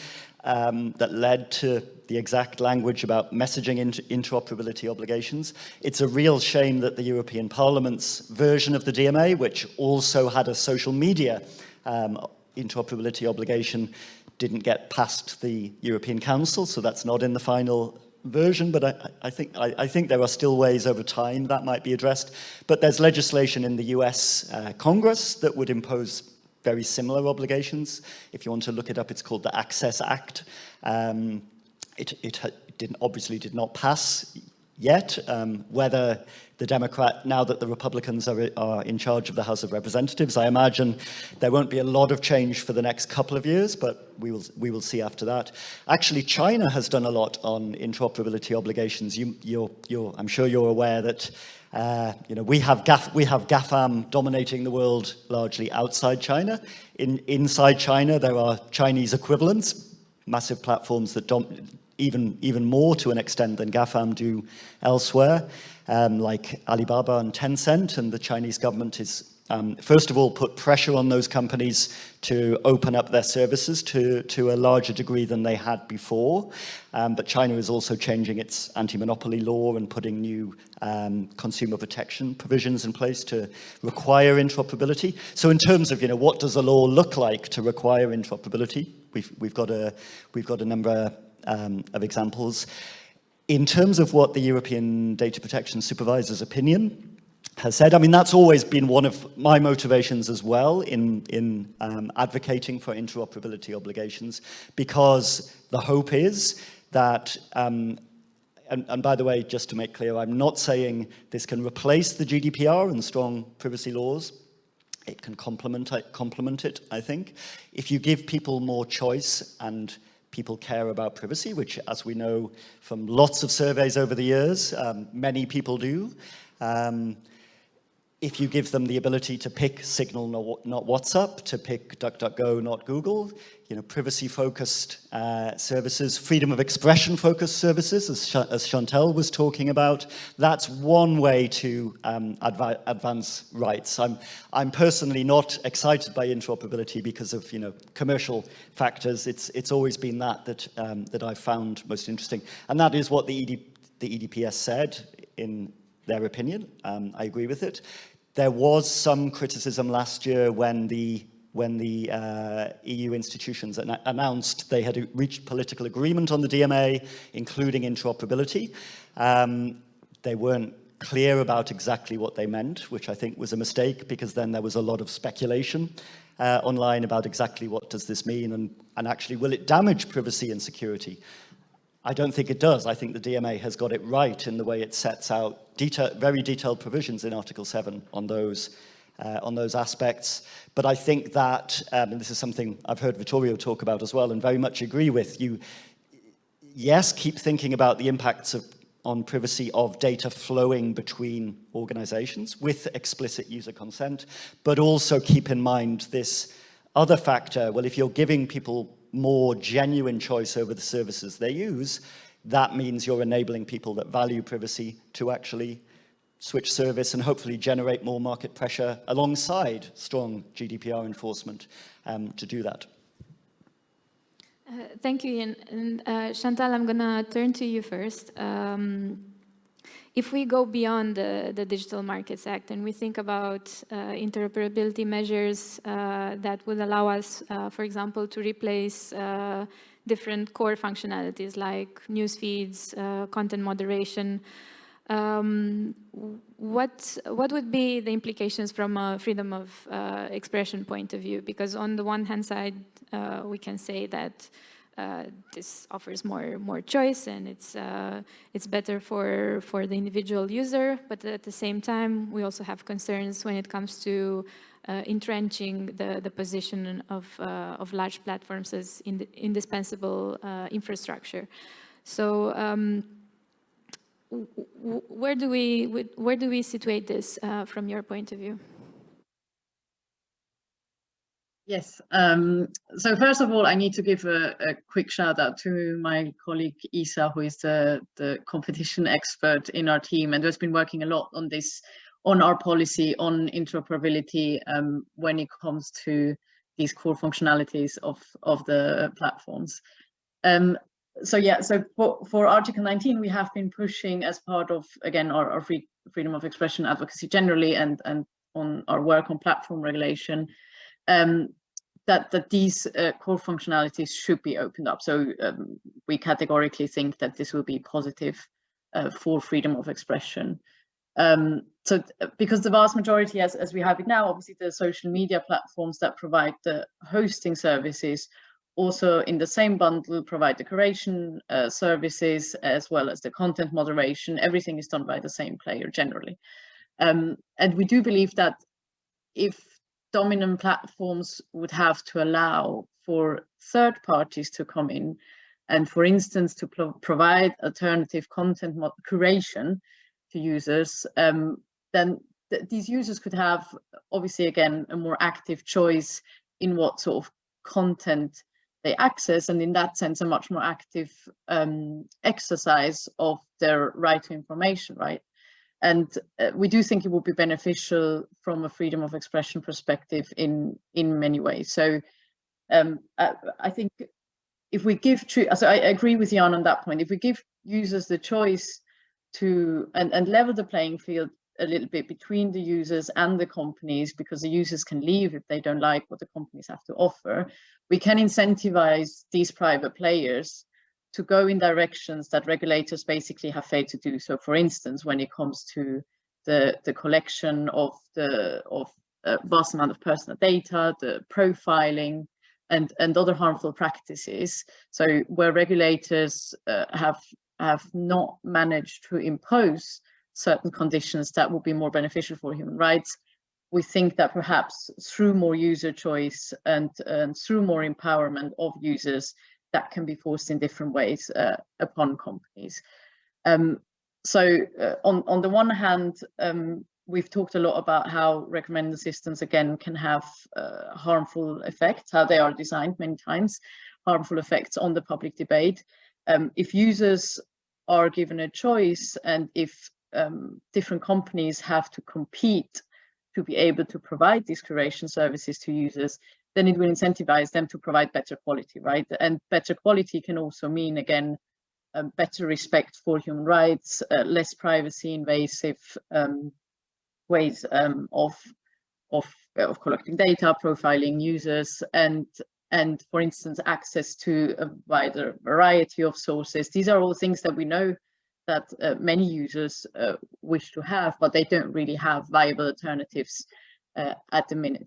um, that led to the exact language about messaging inter interoperability obligations. It's a real shame that the European Parliament's version of the DMA, which also had a social media um, interoperability obligation, didn't get past the European Council, so that's not in the final version, but I, I think, I, I, think there are still ways over time that might be addressed. But there's legislation in the US uh, Congress that would impose very similar obligations. If you want to look it up, it's called the Access Act. Um, it, it didn't, obviously did not pass yet. Um, whether the Democrat, now that the Republicans are, are in charge of the House of Representatives, I imagine there won't be a lot of change for the next couple of years, but we will, we will see after that. Actually, China has done a lot on interoperability obligations. You, you're, you're, I'm sure you're aware that uh, you know, we have, GAF, we have GAFAM dominating the world largely outside China. In, inside China, there are Chinese equivalents, massive platforms that even, even more to an extent than GAFAM do elsewhere, um, like Alibaba and Tencent, and the Chinese government is um, first of all, put pressure on those companies to open up their services to, to a larger degree than they had before. Um, but China is also changing its anti-monopoly law and putting new um, consumer protection provisions in place to require interoperability. So in terms of, you know, what does a law look like to require interoperability, we've, we've, got, a, we've got a number um, of examples. In terms of what the European Data Protection Supervisor's opinion has said, I mean, that's always been one of my motivations as well in, in um, advocating for interoperability obligations, because the hope is that um, and, and, by the way, just to make clear, I'm not saying this can replace the GDPR and strong privacy laws. It can complement, complement it, I think. If you give people more choice and people care about privacy, which as we know from lots of surveys over the years, um, many people do. Um, if you give them the ability to pick Signal, not WhatsApp, to pick DuckDuckGo, not Google, you know, privacy-focused uh, services, freedom of expression-focused services, as, Ch as Chantal was talking about, that's one way to um, adv advance rights. I'm, I'm personally not excited by interoperability because of, you know, commercial factors. It's, it's always been that that, um, that I've found most interesting. And that is what the, ED, the EDPS said in their opinion. Um, I agree with it. There was some criticism last year when the when the uh, EU institutions an announced they had reached political agreement on the DMA, including interoperability. Um, they weren't clear about exactly what they meant, which I think was a mistake because then there was a lot of speculation uh, online about exactly what does this mean and, and actually will it damage privacy and security. I don't think it does. I think the DMA has got it right in the way it sets out detail, very detailed provisions in Article 7 on those, uh, on those aspects. But I think that, um, and this is something I've heard Vittorio talk about as well and very much agree with, you, yes, keep thinking about the impacts of on privacy of data flowing between organizations with explicit user consent, but also keep in mind this other factor, well, if you're giving people more genuine choice over the services they use, that means you're enabling people that value privacy to actually switch service and hopefully generate more market pressure alongside strong GDPR enforcement um, to do that. Uh, thank you, Ian. And uh, Chantal, I'm going to turn to you first. Um, if we go beyond the, the, Digital Markets Act and we think about uh, interoperability measures uh, that would allow us, uh, for example, to replace uh, different core functionalities like news feeds, content moderation, um, what what would be the implications from a freedom of uh, expression point of view? Because on the one hand side, uh, we can say that uh, this offers more more choice and it's uh, it's better for for the individual user. But at the same time, we also have concerns when it comes to uh, entrenching the the position of uh, of large platforms as in indispensable infrastructure. So. Um, where do we where do we situate this uh, from your point of view? Yes. Um, so first of all, I need to give a, a, quick shout out to my colleague Isa, who is the, the competition expert in our team and has been working a lot on this, on our policy on interoperability um, when it comes to these core functionalities of, of the platforms. Um, so yeah, so for, for Article 19, we have been pushing as part of, again, our, our free, freedom of expression advocacy generally and, and on our work on platform regulation, um, that, that these uh, core functionalities should be opened up. So um, we categorically think that this will be positive uh, for freedom of expression. Um, so because the vast majority, as, as we have it now, obviously the social media platforms that provide the hosting services also in the same bundle provide the curation uh, services as well as the content moderation. Everything is done by the same player generally. Um, and we do believe that if dominant platforms would have to allow for third parties to come in and for instance to pro provide alternative content curation to users, um, then th these users could have obviously again a more active choice in what sort of content they access and in that sense a much more active um, exercise of their right to information, right? And uh, we do think it would be beneficial from a freedom of expression perspective in in many ways. So um, I, I, think if we give true, so I agree with Jan on that point. If we give users the choice to and, and level the playing field a little bit between the users and the companies because the users can leave if they don't like what the companies have to offer. We can incentivize these private players to go in directions that regulators basically have failed to do. So for instance, when it comes to the, the collection of the of a vast amount of personal data, the profiling, and, and other harmful practices. So where regulators uh, have have not managed to impose certain conditions that would be more beneficial for human rights. We think that perhaps through more user choice and, and through more empowerment of users, that can be forced in different ways uh, upon companies. Um, so uh, on, on the one hand, um, we've talked a lot about how recommender systems, again, can have uh, harmful effects, how they are designed many times, harmful effects on the public debate. Um, if users are given a choice and if um, different companies have to compete to be able to provide these curation services to users, then it will incentivize them to provide better quality, right? And better quality can also mean, again, better respect for human rights, uh, less privacy invasive um, ways um, of, of, of collecting data, profiling users, and and for instance, access to a wider variety of sources. These are all things that we know that uh, many users uh, wish to have, but they don't really have viable alternatives uh, at the minute.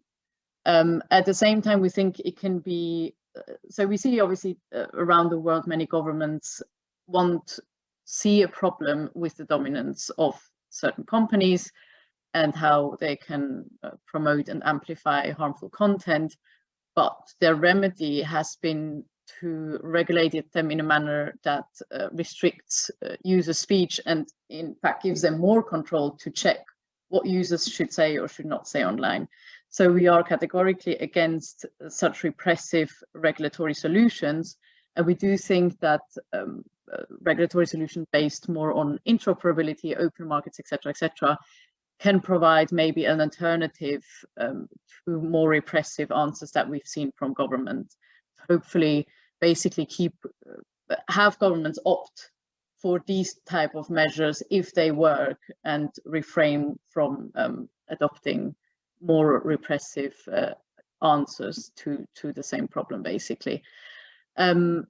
Um, at the same time, we think it can be, uh, so we see obviously uh, around the world, many governments want see a problem with the dominance of certain companies and how they can uh, promote and amplify harmful content. But their remedy has been to regulate them in a manner that uh, restricts uh, user speech and in fact gives them more control to check what users should say or should not say online. So we are categorically against such repressive regulatory solutions. And we do think that um, uh, regulatory solution based more on interoperability, open markets, etc., etc., can provide maybe an alternative um, to more repressive answers that we've seen from government. Hopefully, basically keep uh, have governments opt for these type of measures if they work and refrain from um, adopting more repressive uh, answers to to the same problem basically. Um,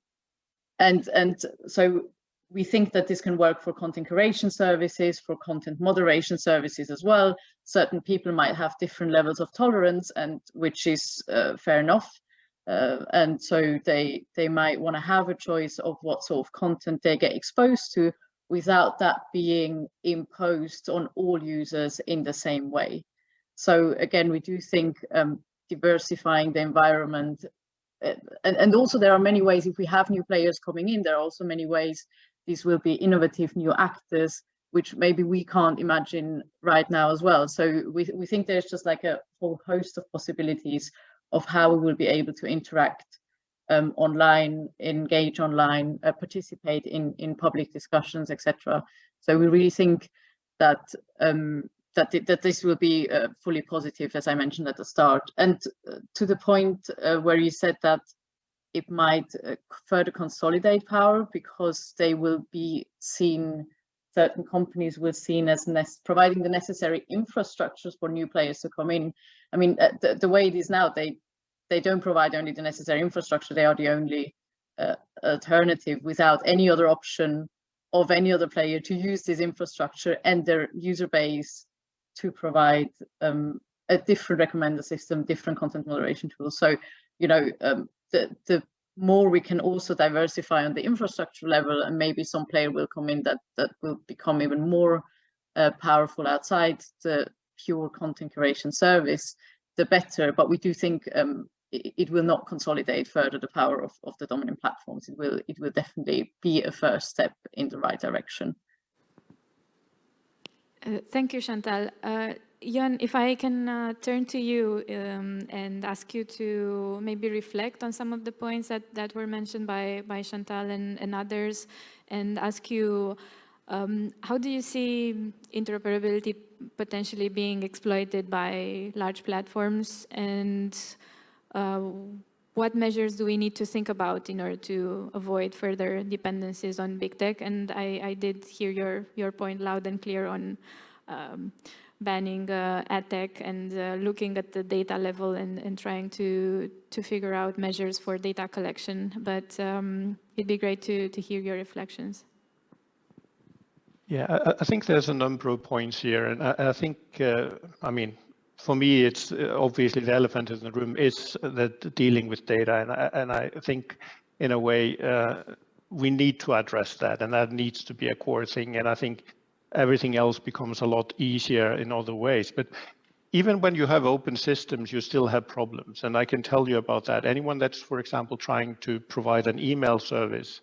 and and so we think that this can work for content curation services for content moderation services as well. Certain people might have different levels of tolerance and which is uh, fair enough. Uh, and so they they might want to have a choice of what sort of content they get exposed to without that being imposed on all users in the same way. So again, we do think um, diversifying the environment uh, and, and also there are many ways if we have new players coming in, there are also many ways these will be innovative new actors which maybe we can't imagine right now as well. So we, we think there's just like a whole host of possibilities of how we will be able to interact um, online, engage online, uh, participate in, in public discussions, etc. So we really think that um, that, that this will be uh, fully positive, as I mentioned at the start. And uh, to the point uh, where you said that it might uh, further consolidate power because they will be seen certain companies were seen as providing the necessary infrastructures for new players to come in. I mean, uh, the, the, way it is now, they they don't provide only the necessary infrastructure, they are the only uh, alternative without any other option of any other player to use this infrastructure and their user base to provide um, a different recommender system, different content moderation tools. So, you know, um, the, the more we can also diversify on the infrastructure level and maybe some player will come in that that will become even more uh, powerful outside the pure content curation service the better. But we do think um, it, it, will not consolidate further the power of, of the dominant platforms. It will it will definitely be a first step in the right direction uh, thank you chantal. Uh, Jon, if I can uh, turn to you um, and ask you to maybe reflect on some of the points that, that were mentioned by, by Chantal and, and others, and ask you, um, how do you see interoperability potentially being exploited by large platforms, and uh, what measures do we need to think about in order to avoid further dependencies on big tech? And I, I did hear your, your point loud and clear on um, banning uh, ad tech and uh, looking at the data level and, and trying to to figure out measures for data collection. But um, it'd be great to, to hear your reflections. Yeah, I, think there's a number of points here. And I, I think, uh, I mean, for me, it's uh, obviously the elephant in the room is that dealing with data. And I, and I think in a way, uh, we need to address that and that needs to be a core thing. And I think everything else becomes a lot easier in other ways. But even when you have open systems, you still have problems. And I can tell you about that. Anyone that's, for example, trying to provide an email service,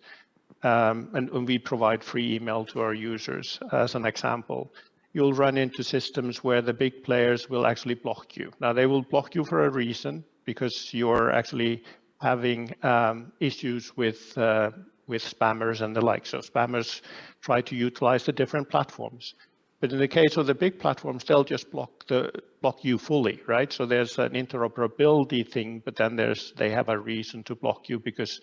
um, and, and, we provide free email to our users as an example, you'll run into systems where the big players will actually block you. Now, they will block you for a reason because you're actually having um, issues with uh, with spammers and the like. So spammers try to utilize the different platforms. But in the case of the big platforms, they'll just block the block you fully, right? So there's an interoperability thing, but then there's they have a reason to block you because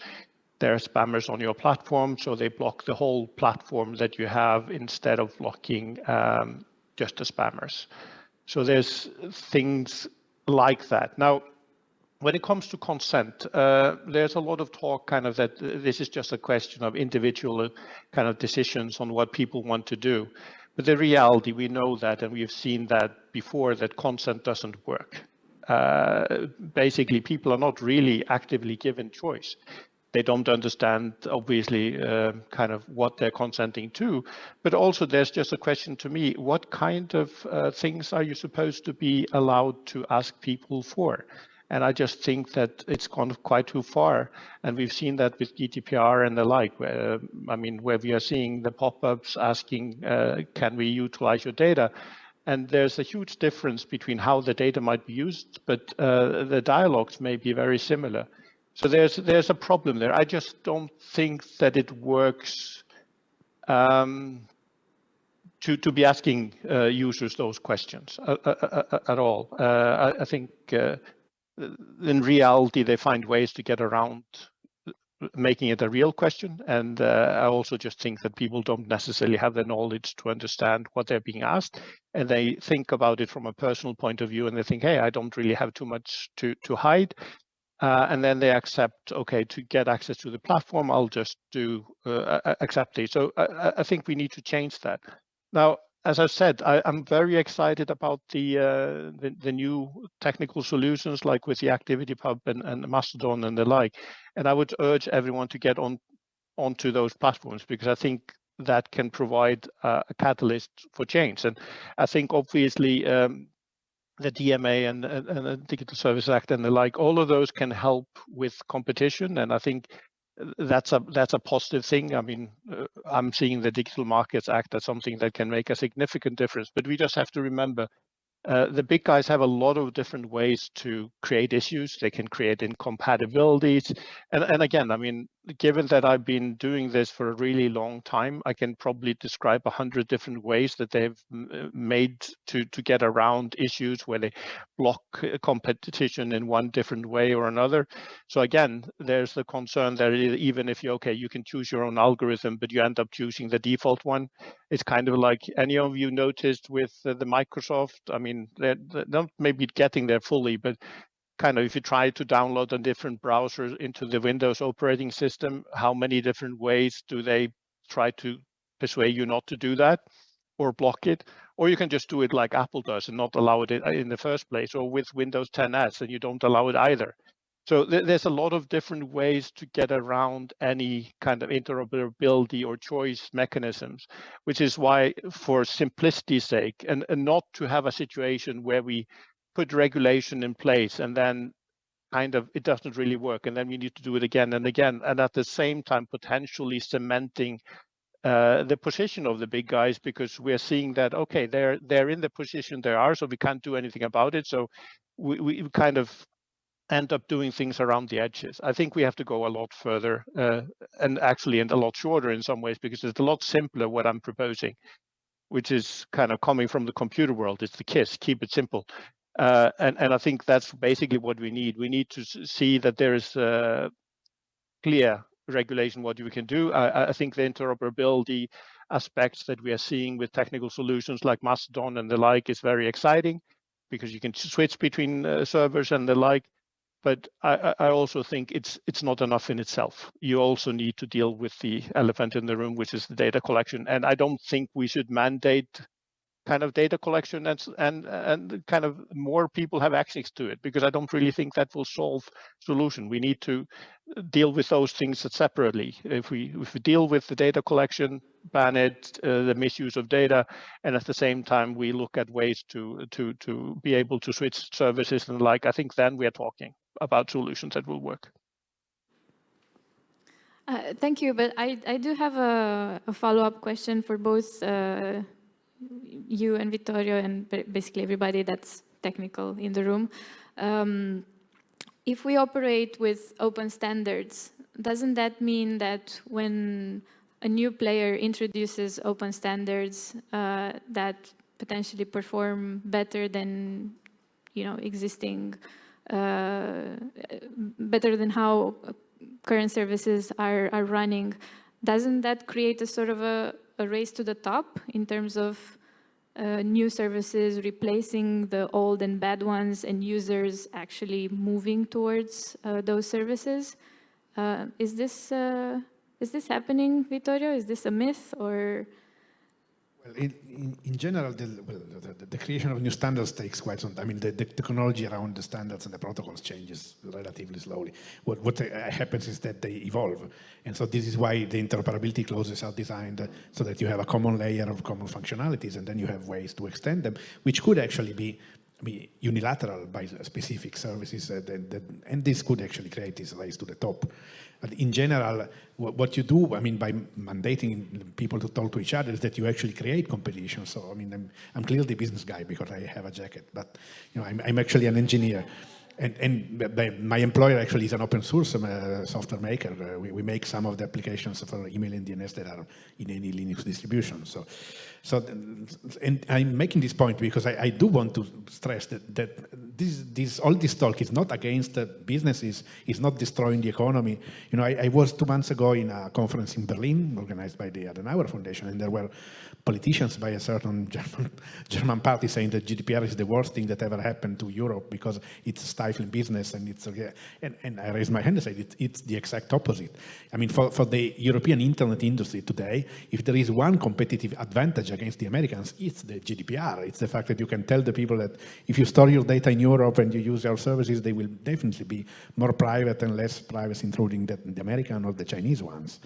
there are spammers on your platform, so they block the whole platform that you have instead of blocking um, just the spammers. So there's things like that. Now, when it comes to consent, uh, there's a lot of talk kind of that this is just a question of individual kind of decisions on what people want to do. But the reality, we know that, and we've seen that before, that consent doesn't work. Uh, basically, people are not really actively given choice. They don't understand, obviously, uh, kind of what they're consenting to. But also there's just a question to me, what kind of uh, things are you supposed to be allowed to ask people for? And I just think that it's gone quite too far. And we've seen that with GDPR and the like, where, I mean, where we are seeing the pop-ups asking, uh, can we utilize your data? And there's a huge difference between how the data might be used, but uh, the dialogues may be very similar. So there's there's a problem there. I just don't think that it works um, to to be asking uh, users those questions uh, uh, uh, uh at all. I, I, think in reality they find ways to get around making it a real question. And uh, I also just think that people don't necessarily have the knowledge to understand what they're being asked. And they think about it from a personal point of view and they think, hey, I don't really have too much to, to hide. Uh, and then they accept, okay, to get access to the platform, I'll just do uh, accept it. So I, I, think we need to change that. Now, as I said, I, am very excited about the, uh, the, the new technical solutions like with the ActivityPub and, and Mastodon and the like. And I would urge everyone to get on onto those platforms because I think that can provide uh, a catalyst for change. And I think obviously um, the DMA and, and, and, the Digital Service Act and the like, all of those can help with competition. And I think that's a that's a positive thing. I mean, uh, I'm seeing the Digital Markets Act as something that can make a significant difference. But we just have to remember uh, the big guys have a lot of different ways to create issues. They can create incompatibilities. And, and again, I mean, given that I've been doing this for a really long time, I can probably describe a hundred different ways that they've uh, made to, to get around issues where they block competition in one different way or another. So again, there's the concern that even if you, okay, you can choose your own algorithm, but you end up choosing the default one. It's kind of like any of you noticed with the Microsoft, I mean, mean, they're, they're not maybe getting there fully, but kind of if you try to download a different browser into the Windows operating system, how many different ways do they try to persuade you not to do that or block it? Or you can just do it like Apple does and not allow it in the first place, or with Windows 10S and you don't allow it either. So there's a lot of different ways to get around any kind of interoperability or choice mechanisms, which is why for simplicity's sake and, and not to have a situation where we put regulation in place and then kind of it doesn't really work and then we need to do it again and again and at the same time potentially cementing uh, the position of the big guys because we're seeing that okay they're they're in the position they are so we can't do anything about it so we, we kind of end up doing things around the edges. I think we have to go a lot further uh, and actually and a lot shorter in some ways because it's a lot simpler what I'm proposing, which is kind of coming from the computer world. It's the KISS, keep it simple. Uh, and, and I think that's basically what we need. We need to see that there is a clear regulation what we can do. I, I think the interoperability aspects that we are seeing with technical solutions like Mastodon and the like is very exciting because you can switch between uh, servers and the like but I, I, also think it's it's not enough in itself. You also need to deal with the elephant in the room, which is the data collection. And I don't think we should mandate kind of data collection and and and kind of more people have access to it because I don't really think that will solve solution. We need to deal with those things separately. If we if we deal with the data collection, ban it, uh, the misuse of data, and at the same time we look at ways to to to be able to switch services and like, I think then we are talking about solutions that will work. Uh, thank you, but I, I do have a, a follow-up question for both uh, you and Vittorio and basically everybody that's technical in the room. Um, if we operate with open standards, doesn't that mean that when a new player introduces open standards uh, that potentially perform better than you know existing uh, better than how current services are, are running, doesn't that create a sort of a, a race to the top in terms of uh, new services replacing the old and bad ones and users actually moving towards uh, those services? Uh, is this uh, is this happening, Vittorio? Is this a myth or? In, in, general, the, well, the, the, creation of new standards takes quite some time. I mean, the, the, technology around the standards and the protocols changes relatively slowly. What, what happens is that they evolve. And so this is why the interoperability clauses are designed so that you have a common layer of common functionalities and then you have ways to extend them, which could actually be be unilateral by specific services, uh, and this could actually create this race to the top. But in general, what, you do, I mean, by mandating people to talk to each other is that you actually create competition. So, I mean, I'm, I'm clearly a business guy because I have a jacket, but, you know, I'm, I'm actually an engineer. And, and, my employer actually is an open source uh, software maker. Uh, we, we, make some of the applications for email and DNS that are in any Linux distribution. So, so and I'm making this point because I, I do want to stress that, that this, this, all this talk is not against businesses, it's not destroying the economy. You know, I, I was two months ago in a conference in Berlin organized by the Adenauer Foundation, and there were politicians by a certain (laughs) German, German party saying that GDPR is the worst thing that ever happened to Europe because it's stifling business and it's, and, and I raised my hand and said it, it's the exact opposite. I mean, for, for the European internet industry today, if there is one competitive advantage against the Americans, it's the GDPR. It's the fact that you can tell the people that if you store your data in Europe and you use our services, they will definitely be more private and less privacy intruding than the American or the Chinese ones.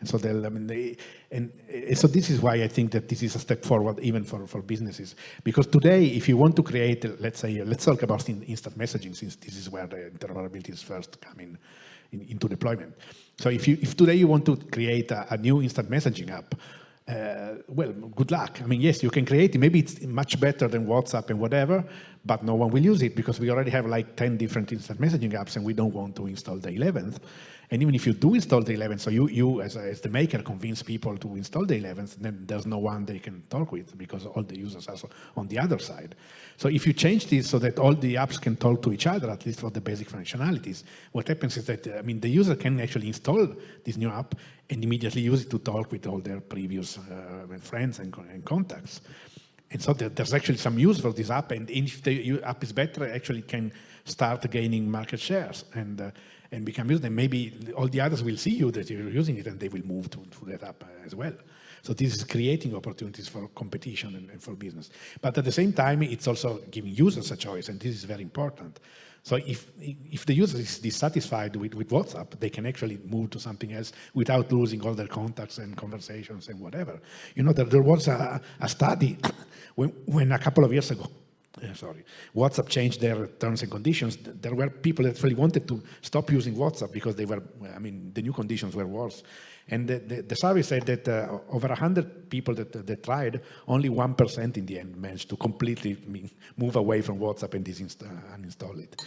And so I mean, they, and so this is why I think that this is a step forward even for, for businesses. Because today, if you want to create, let's say, let's talk about instant messaging since this is where the interoperability is first coming in, into deployment. So if you, if today you want to create a, a new instant messaging app, uh, well, good luck. I mean, yes, you can create it. Maybe it's much better than WhatsApp and whatever, but no one will use it because we already have like 10 different instant messaging apps and we don't want to install the 11th. And even if you do install the 11th, so you, you as, as the maker convince people to install the 11th, then there's no one they can talk with because all the users are on the other side. So if you change this so that all the apps can talk to each other, at least for the basic functionalities, what happens is that, I mean, the user can actually install this new app and immediately use it to talk with all their previous uh, friends and, and contacts. And so there's actually some use for this app, and if the app is better, actually can start gaining market shares. And uh, and become used, then maybe all the others will see you that you're using it and they will move to, to that app as well. So this is creating opportunities for competition and, and, for business. But at the same time, it's also giving users a choice, and this is very important. So if, if the user is dissatisfied with, with WhatsApp, they can actually move to something else without losing all their contacts and conversations and whatever. You know, there, there was a, a study (coughs) when, when a couple of years ago, (coughs) eh, sorry, WhatsApp changed their terms and conditions. There were people that really wanted to stop using WhatsApp because they were, I mean, the new conditions were worse. And the, the, the survey said that uh, over 100 people that, that tried, only 1% in the end managed to completely move away from WhatsApp and uninstall it.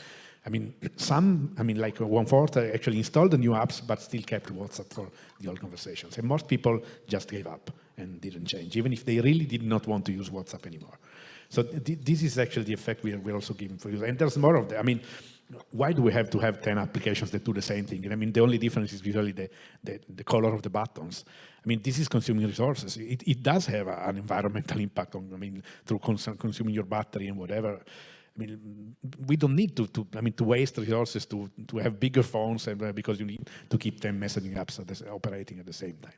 I mean, some, I mean, like one-fourth actually installed the new apps, but still kept WhatsApp for the old conversations. And most people just gave up and didn't change, even if they really did not want to use WhatsApp anymore. So th this is actually the effect we are, we're also giving for you. And there's more of that. I mean, why do we have to have 10 applications that do the same thing? And I mean, the only difference is usually the, the, the color of the buttons. I mean, this is consuming resources. It, it does have a, an environmental impact on, I mean, through cons consuming your battery and whatever. I mean, we don't need to, to, I mean, to waste resources to, to have bigger phones and, uh, because you need to keep them messaging apps the, operating at the same time.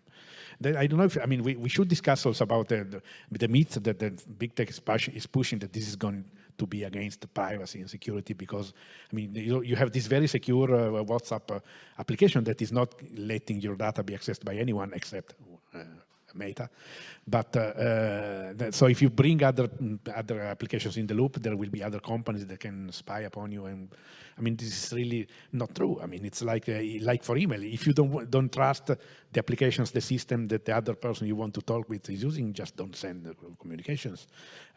Then I don't know if, I mean, we, we should discuss also about the, the, the myth that the big tech is, push, is pushing that this is going to be against privacy and security because, I mean, you, you have this very secure uh, WhatsApp uh, application that is not letting your data be accessed by anyone except uh, Meta. But uh, uh, so if you bring other other applications in the loop, there will be other companies that can spy upon you. And I mean, this is really not true. I mean, it's like uh, like for email. If you don't don't trust the applications, the system that the other person you want to talk with is using, just don't send communications.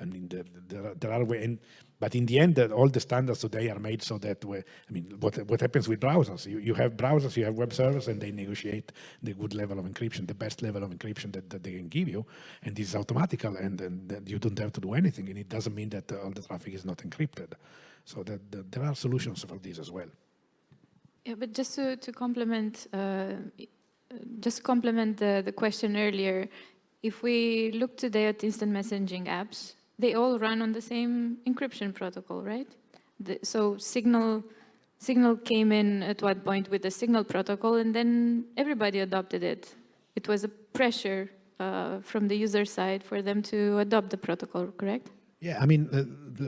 I mean, there, there, there are ways. But in the end, all the standards today are made so that, I mean, what, what happens with browsers? You, you have browsers, you have web servers, and they negotiate the good level of encryption, the best level of encryption that, that they can give you. And this is automatical, and, and, you don't have to do anything. And it doesn't mean that all the traffic is not encrypted. So that, there are solutions for this as well. Yeah, but just to, to complement, uh, just complement the, the question earlier, if we look today at instant messaging apps, they all run on the same encryption protocol, right? The, so Signal, Signal came in at one point with the Signal protocol and then everybody adopted it. It was a pressure uh, from the user side for them to adopt the protocol, correct? Yeah, I mean, uh,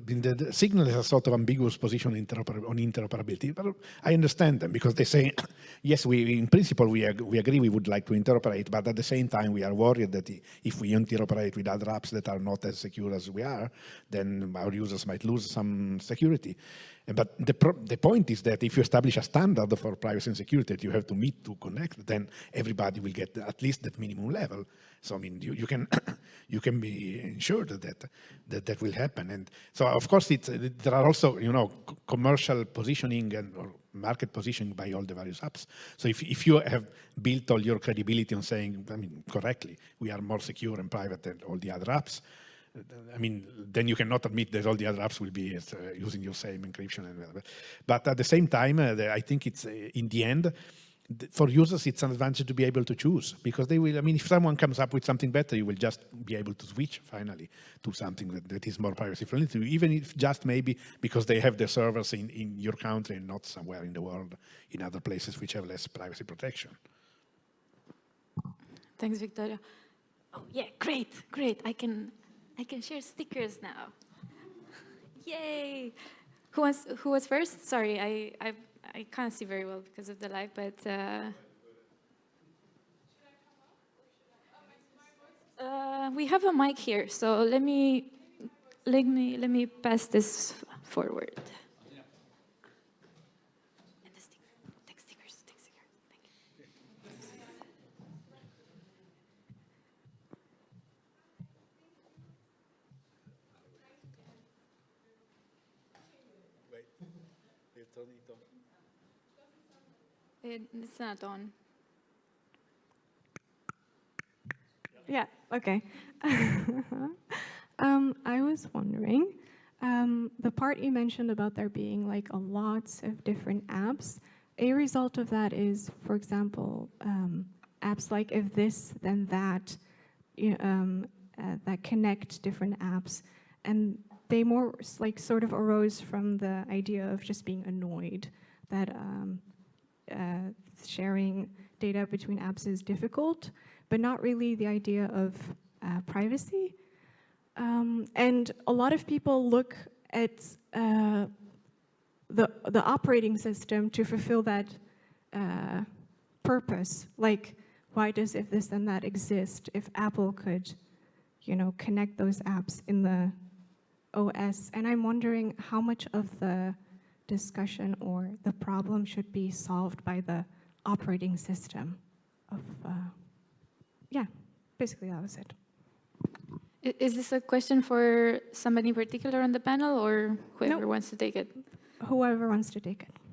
the, the, Signal is a sort of ambiguous position on interoperability, but I understand them because they say, (clears throat) yes, we in principle we, ag we agree we would like to interoperate, but at the same time we are worried that if we interoperate with other apps that are not as secure as we are, then our users might lose some security. But the, the point is that if you establish a standard for privacy and security that you have to meet to connect, then everybody will get at least that minimum level. So I mean, you, you can (clears throat) you can be ensured that that that will happen. And so of course, it's, there are also you know commercial positioning and market positioning by all the various apps. So if if you have built all your credibility on saying, I mean, correctly, we are more secure and private than all the other apps, I mean, then you cannot admit that all the other apps will be uh, using your same encryption. And whatever. But at the same time, uh, I think it's uh, in the end, for users, it's an advantage to be able to choose because they will, I mean, if someone comes up with something better, you will just be able to switch finally to something that, that is more privacy friendly, To even if just maybe because they have their servers in, in your country and not somewhere in the world in other places which have less privacy protection. Thanks, Vittorio. Oh, yeah, great, great. I can I can share stickers now. Yay! Who was who was first? Sorry, I I I can't see very well because of the light, but. Uh, uh, we have a mic here, so let me let me let me pass this forward. It's not on. Yeah, okay. (laughs) um, I was wondering, um, the part you mentioned about there being like a lots of different apps, a result of that is, for example, um, apps like if this, then that, um, uh, that connect different apps. And they more like sort of arose from the idea of just being annoyed that um, uh, sharing data between apps is difficult, but not really the idea of uh, privacy. Um, and a lot of people look at uh, the, the operating system to fulfill that uh, purpose. Like, why does if this and that exist? If Apple could, you know, connect those apps in the OS. And I'm wondering how much of the discussion or the problem should be solved by the operating system of, uh, yeah, basically that was it. Is this a question for somebody in particular on the panel or whoever no. wants to take it? Whoever wants to take it.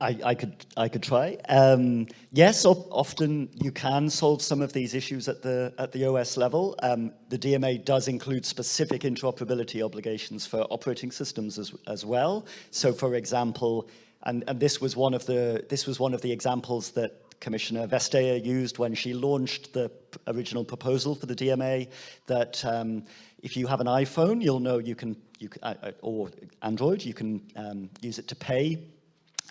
I, I, could I could try. Um, yes, often you can solve some of these issues at the at the OS level. Um, the DMA does include specific interoperability obligations for operating systems as as well. So, for example, and, and this was one of the this was one of the examples that Commissioner Vestager used when she launched the original proposal for the DMA. That um, if you have an iPhone, you'll know you can you can, uh, uh, or Android, you can um, use it to pay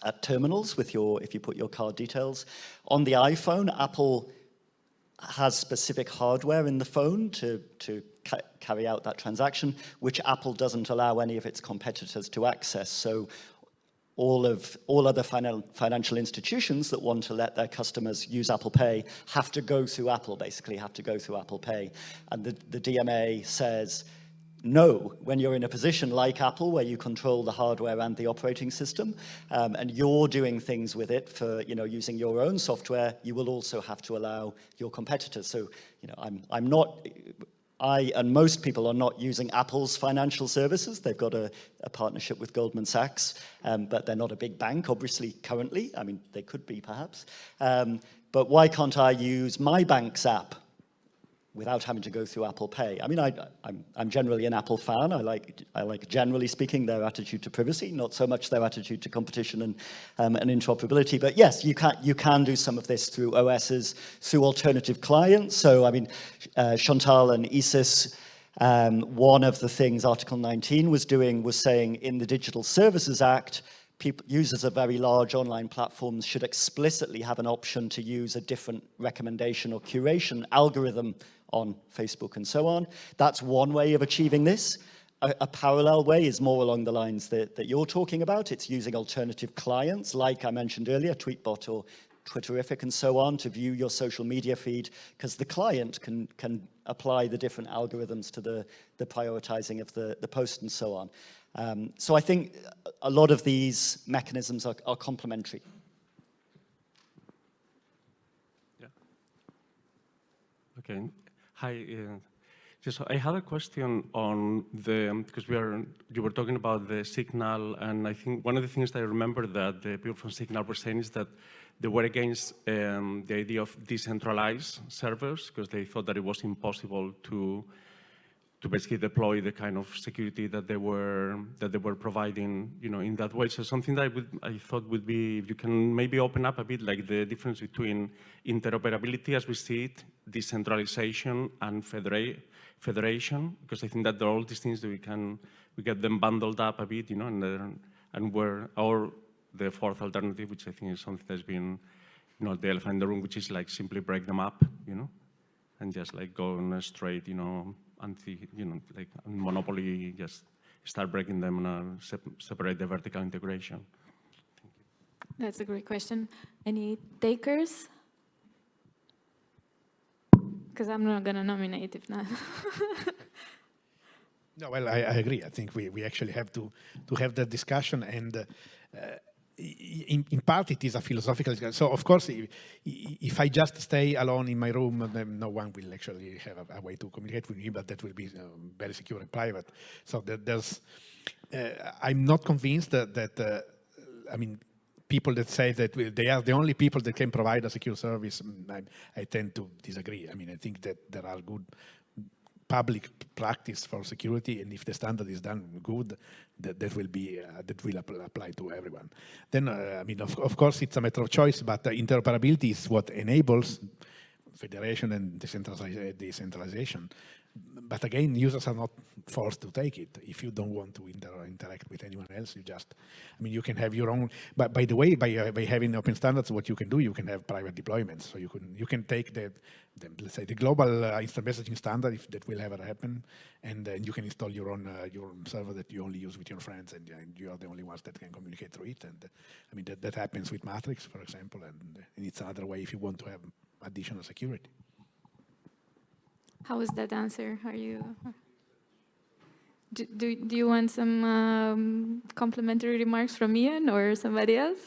at terminals with your, if you put your card details. On the iPhone, Apple has specific hardware in the phone to, to ca carry out that transaction, which Apple doesn't allow any of its competitors to access. So all of all other finan financial institutions that want to let their customers use Apple Pay have to go through Apple, basically have to go through Apple Pay. And the, the DMA says, no, when you're in a position like Apple where you control the hardware and the operating system um, and you're doing things with it for you know using your own software you will also have to allow your competitors so you know I'm I'm not I and most people are not using Apple's financial services. They've got a, a partnership with Goldman Sachs, um, but they're not a big bank, obviously, currently. I mean, they could be, perhaps. Um, but why can't I use my bank's app without having to go through Apple Pay. I mean, I, I'm, I'm generally an Apple fan. I like, I like, generally speaking, their attitude to privacy, not so much their attitude to competition and, um, and interoperability. But yes, you can, you can do some of this through OSs, through alternative clients. So, I mean, uh, Chantal and Isis, um, one of the things Article 19 was doing was saying in the Digital Services Act, people, users of very large online platforms should explicitly have an option to use a different recommendation or curation algorithm on Facebook and so on. That's one way of achieving this. A, a, parallel way is more along the lines that, that you're talking about. It's using alternative clients, like I mentioned earlier, Tweetbot or Twitterrific and so on, to view your social media feed, because the client can, can apply the different algorithms to the, the prioritizing of the, the post and so on. Um, so I think a lot of these mechanisms are, are complementary. Yeah. Okay. Hi. Uh, just I had a question on the because we are you were talking about the signal, and I think one of the things that I remember that the people from Signal were saying is that they were against um, the idea of decentralized servers because they thought that it was impossible to to basically deploy the kind of security that they were that they were providing, you know, in that way. So something that I, would, I thought would be if you can maybe open up a bit like the difference between interoperability as we see it, decentralization and federa federation, because I think that there are all these things that we can we get them bundled up a bit, you know, and and where or the fourth alternative, which I think is something that's been, you know, the elephant in the room, which is like simply break them up, you know, and just like go on a straight, you know, anti, you know, like monopoly, just start breaking them and uh, separate the vertical integration. That's a great question. Any takers? Because I'm not going to nominate if not. (laughs) no, well, I, I, agree. I think we, we actually have to, to have that discussion and uh, in, in, part it is a philosophical discussion. So of course, if, if, I just stay alone in my room, then no one will actually have a, a way to communicate with me, but that will be uh, very secure and private. So there's, uh, I'm not convinced that, that uh, I mean, people that say that they are the only people that can provide a secure service, mm, I, I tend to disagree. I mean, I think that there are good public practice for security, and if the standard is done good, that, that will be uh, that will apply to everyone. Then, uh, I mean, of, of course, it's a matter of choice, but interoperability is what enables federation and decentralization but again, users are not forced to take it. If you don't want to inter interact with anyone else, you just, I mean, you can have your own, but by the way, by, uh, by having open standards, what you can do, you can have private deployments. So you can you can take the, the let's say, the global uh, instant messaging standard, if that will ever happen, and then you can install your own uh, your own server that you only use with your friends, and, and, you are the only ones that can communicate through it. And I mean, that, that happens with Matrix, for example, and, and it's another way if you want to have additional security. How was that answer? Are you... Do, do, do you want some um, complimentary remarks from Ian or somebody else?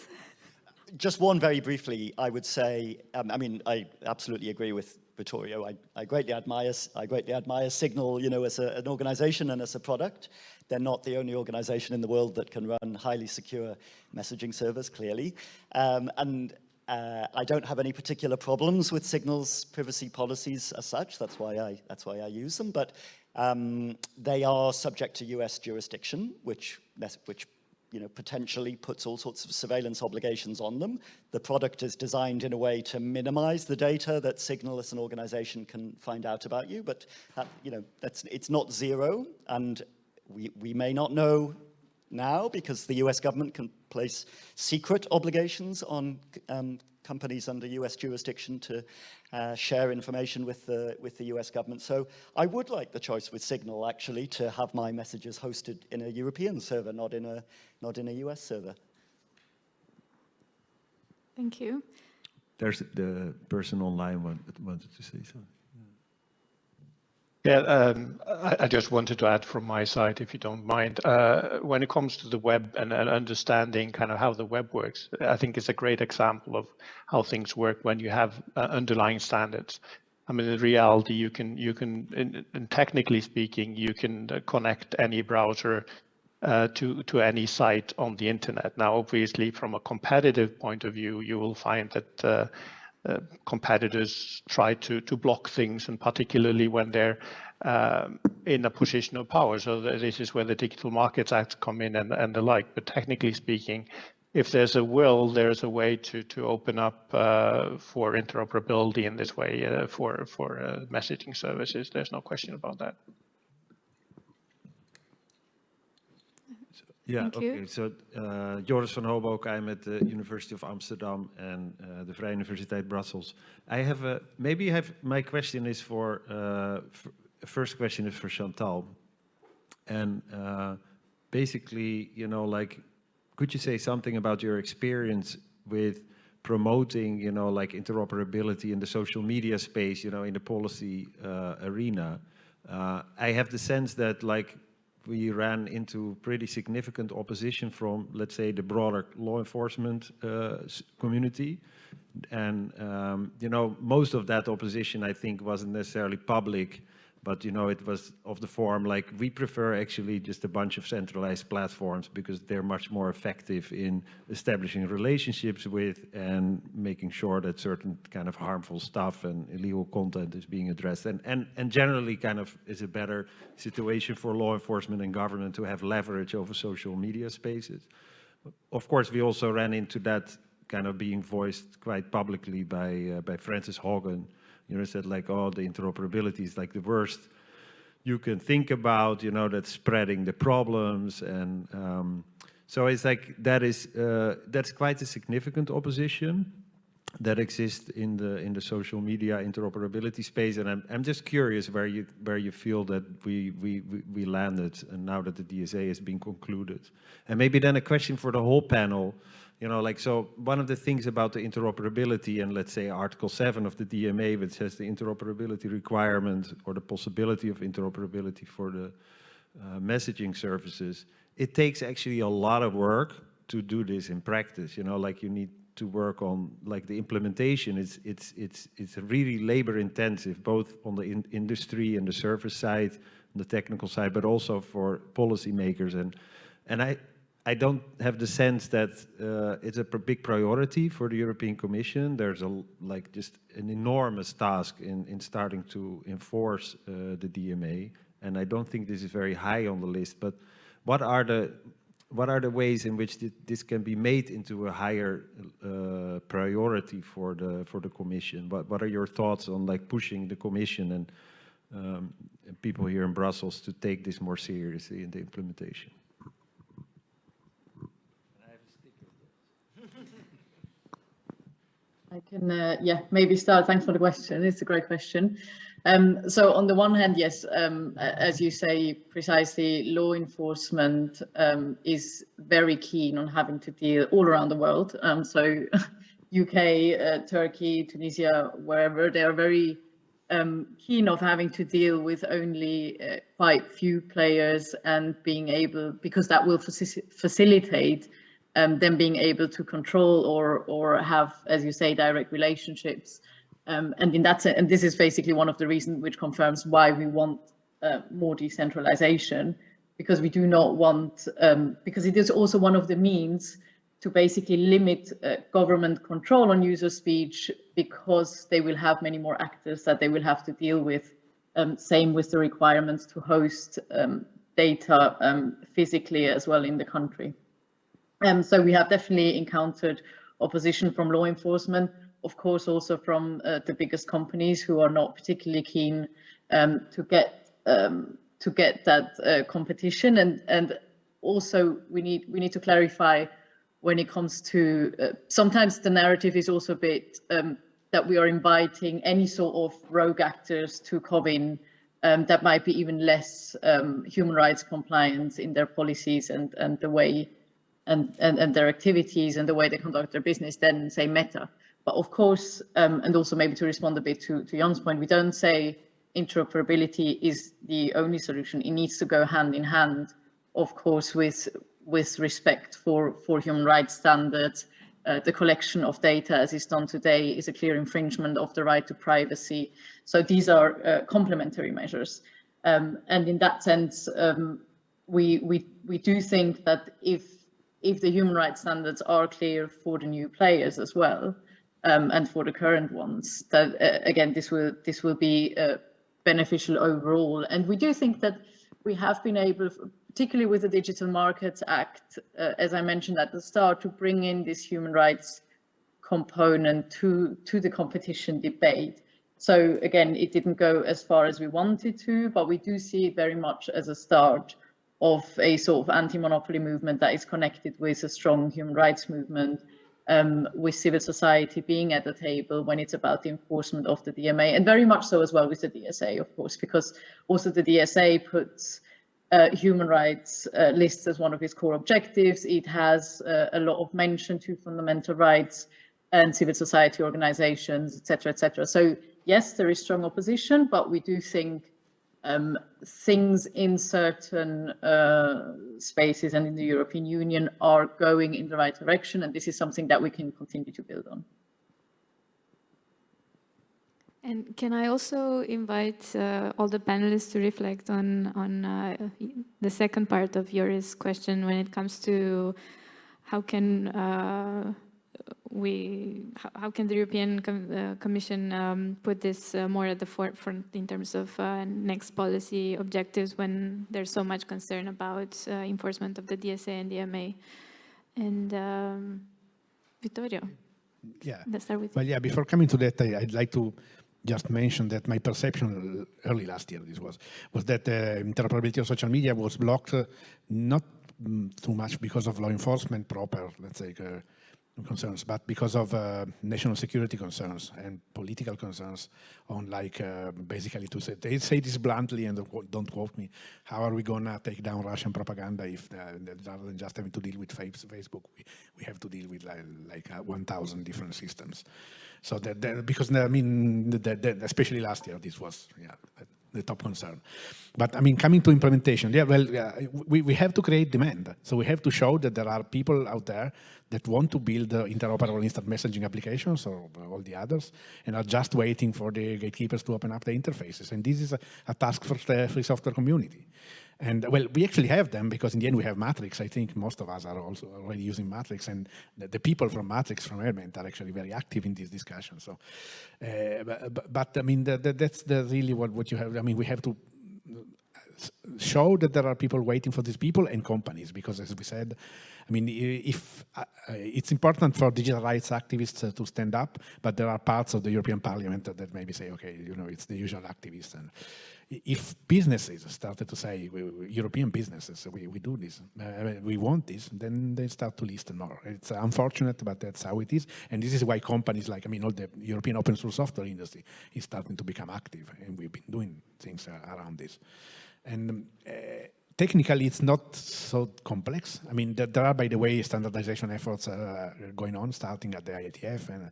Just one very briefly, I would say, um, I mean, I absolutely agree with Vittorio. I, I, greatly admire, I greatly admire Signal, you know, as a, an organization and as a product. They're not the only organization in the world that can run highly secure messaging servers, clearly. Um, and uh, I don't have any particular problems with Signal's privacy policies as such. That's why I, that's why I use them. But um, they are subject to US jurisdiction, which, which you know, potentially puts all sorts of surveillance obligations on them. The product is designed in a way to minimize the data that Signal as an organization can find out about you, but uh, you know, that's, it's not zero, and we, we may not know now because the US government can place secret obligations on um, companies under US jurisdiction to uh, share information with the, with the US government. So I would like the choice with Signal actually to have my messages hosted in a European server, not in a, not in a US server. Thank you. There's the person online wanted to say something. Yeah, um, I, I, just wanted to add from my side, if you don't mind, uh, when it comes to the web and, and, understanding kind of how the web works, I think it's a great example of how things work when you have uh, underlying standards. I mean, in reality, you can, you can, in technically speaking, you can uh, connect any browser uh, to to any site on the internet. Now, obviously, from a competitive point of view, you will find that uh, competitors try to to block things, and particularly when they're um, in a position of power. So this is where the Digital Markets Act come in and and the like. But technically speaking, if there's a will, there's a way to to open up uh, for interoperability in this way uh, for for uh, messaging services. There's no question about that. Yeah, Thank okay. you. So uh, Joris van Hoboken, I'm at the University of Amsterdam and uh, the Vrije Universiteit Brussels. I have a, maybe I have, my question is for, uh, first question is for Chantal. And uh, basically, you know, like, could you say something about your experience with promoting, you know, like interoperability in the social media space, you know, in the policy uh, arena? Uh, I have the sense that like we ran into pretty significant opposition from, let's say, the broader law enforcement uh, community. And, um, you know, most of that opposition, I think, wasn't necessarily public, but, you know, it was of the form like, we prefer actually just a bunch of centralized platforms because they're much more effective in establishing relationships with and making sure that certain kind of harmful stuff and illegal content is being addressed. And, and, and generally kind of is a better situation for law enforcement and government to have leverage over social media spaces. Of course, we also ran into that kind of being voiced quite publicly by uh, by Frances Haugen. You know, said like, oh, the interoperability is like the worst you can think about. You know, that's spreading the problems, and um, so it's like that is uh, that's quite a significant opposition that exists in the in the social media interoperability space. And I'm I'm just curious where you where you feel that we we we, landed, and now that the DSA has been concluded, and maybe then a question for the whole panel. You know, like, so one of the things about the interoperability and let's say Article 7 of the DMA, which says the interoperability requirement or the possibility of interoperability for the uh, messaging services, it takes actually a lot of work to do this in practice. You know, like you need to work on like the implementation. It's, it's, it's, it's really labor intensive, both on the in industry and the service side, on the technical side, but also for policymakers. And, and I, I don't have the sense that uh, it's a big priority for the European Commission. There's a like just an enormous task in, in starting to enforce uh, the DMA, and I don't think this is very high on the list. But what are the what are the ways in which thi- this can be made into a higher uh, priority for the for the Commission? What what are your thoughts on like pushing the Commission and, um, and people here in Brussels to take this more seriously in the implementation? I can, uh, yeah, maybe start. Thanks for the question. It's a great question. Um, so on the one hand, yes, um, as you say precisely, law enforcement um, is very keen on having to deal all around the world. Um, so (laughs) UK, uh, Turkey, Tunisia, wherever, they are very um, keen of having to deal with only uh, quite few players and being able, because that will faci- facilitate um, them being able to control or or have, as you say, direct relationships. Um, and in that and this is basically one of the reasons which confirms why we want uh, more decentralization, because we do not want, um, because it is also one of the means to basically limit uh, government control on user speech because they will have many more actors that they will have to deal with. Um, same with the requirements to host um, data um, physically as well in the country. Um, so we have definitely encountered opposition from law enforcement, of course, also from uh, the biggest companies who are not particularly keen um, to get um, to get that uh, competition, and and also we need we need to clarify when it comes to uh, sometimes the narrative is also a bit um, that we are inviting any sort of rogue actors to come in um, that might be even less um, human rights compliant in their policies and and the way and, and, and their activities and the way they conduct their business than say Meta. But of course, um, and also maybe to respond a bit to, to Jon's point, we don't say interoperability is the only solution. It needs to go hand in hand, of course, with with respect for, for human rights standards. Uh, the collection of data as is done today is a clear infringement of the right to privacy. So these are uh, complementary measures. Um, and in that sense, um, we, we, we do think that if if the human rights standards are clear for the new players as well, um, and for the current ones, that uh, again this will this will be uh, beneficial overall. And we do think that we have been able, particularly with the Digital Markets Act, uh, as I mentioned at the start, to bring in this human rights component to to the competition debate. So again, it didn't go as far as we wanted to, but we do see it very much as a start of a sort of anti-monopoly movement that is connected with a strong human rights movement, um, with civil society being at the table when it's about the enforcement of the DMA, and very much so as well with the DSA, of course, because also the DSA puts uh, human rights uh, lists as one of its core objectives. It has uh, a lot of mention to fundamental rights and civil society organizations, etc., etc. So yes, there is strong opposition, but we do think um, things in certain uh, spaces and in the European Union are going in the right direction, and this is something that we can continue to build on. And can I also invite uh, all the panelists to reflect on, on uh, the second part of Joris's question when it comes to how can uh, we, how can the European Com uh, Commission um, put this uh, more at the forefront in terms of uh, next policy objectives when there's so much concern about enforcement of the DSA and DMA? And um, Vittorio, yeah. let's start with Well, you. yeah, before coming to that, I, would like to just mention that my perception early last year, this was, was that uh, interoperability of social media was blocked uh, not mm, too much because of law enforcement proper, let's say, uh, concerns, but because of uh, national security concerns and political concerns on like uh, basically to say, they say this bluntly and don't quote me, how are we gonna take down Russian propaganda if uh, rather than just having to deal with Facebook, we, we have to deal with like, like uh, 1,000 different systems. So that, that because I mean, that, that, especially last year, this was yeah, the top concern. But I mean, coming to implementation, yeah, well, uh, we, we have to create demand. So we have to show that there are people out there that want to build uh, interoperable instant messaging applications or all the others and are just waiting for the gatekeepers to open up the interfaces. And this is a, a task for the free software community. And well, we actually have them because in the end we have Matrix. I think most of us are also already using Matrix and the, the people from Matrix, from Element are actually very active in this discussion. So, uh, but, but, I mean, the, the, that's really what, what you have. I mean, we have to show that there are people waiting for these people and companies because as we said I mean if uh, it's important for digital rights activists uh, to stand up but there are parts of the European Parliament that maybe say okay you know it's the usual activists and if businesses started to say, we, we, European businesses, we, we do this, uh, we want this, then they start to listen more. It's unfortunate, but that's how it is. And this is why companies like, I mean, all the European open source software industry is starting to become active, and we've been doing things uh, around this. And uh, technically, it's not so complex. I mean, there, there, are, by the way, standardization efforts uh, going on, starting at the IETF, and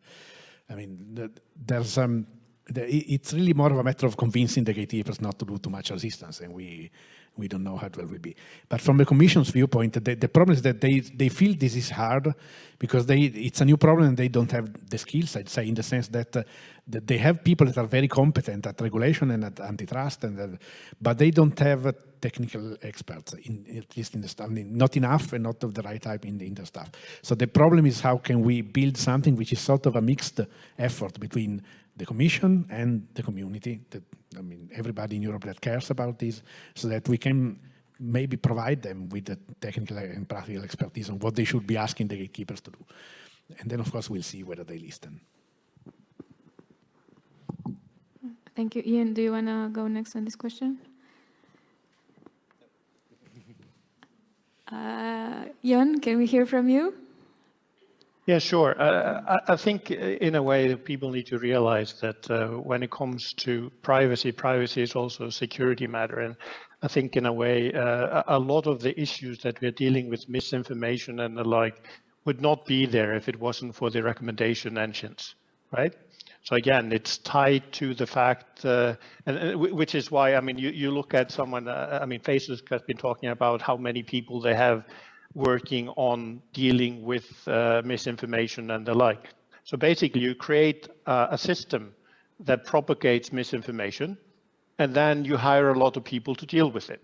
I mean, there's um, it's really more of a matter of convincing the gatekeepers not to do too much resistance, and we we don't know how well will be. But from the Commission's viewpoint, the, the problem is that they they feel this is hard because they it's a new problem and they don't have the skills. I'd say in the sense that, uh, that they have people that are very competent at regulation and at antitrust, and uh, but they don't have uh, technical experts, in, at least in the staff, not enough and not of the right type in the, in the staff. So the problem is how can we build something which is sort of a mixed effort between the Commission and the community, that, I mean, everybody in Europe that cares about this, so that we can maybe provide them with the technical and practical expertise on what they should be asking the gatekeepers to do. And then, of course, we'll see whether they listen. Thank you. Ian, do you want to go next on this question? Uh, Jon, can we hear from you? Yeah, sure. Uh, I, think uh, in a way that people need to realize that uh, when it comes to privacy, privacy is also a security matter. And I think in a way, uh, a lot of the issues that we're dealing with, misinformation and the like, would not be there if it wasn't for the recommendation engines, right? So again, it's tied to the fact, uh, and, and, which is why, I mean, you, you look at someone, uh, I mean, Facebook has been talking about how many people they have working on dealing with uh, misinformation and the like. So basically you create uh, a system that propagates misinformation and then you hire a lot of people to deal with it.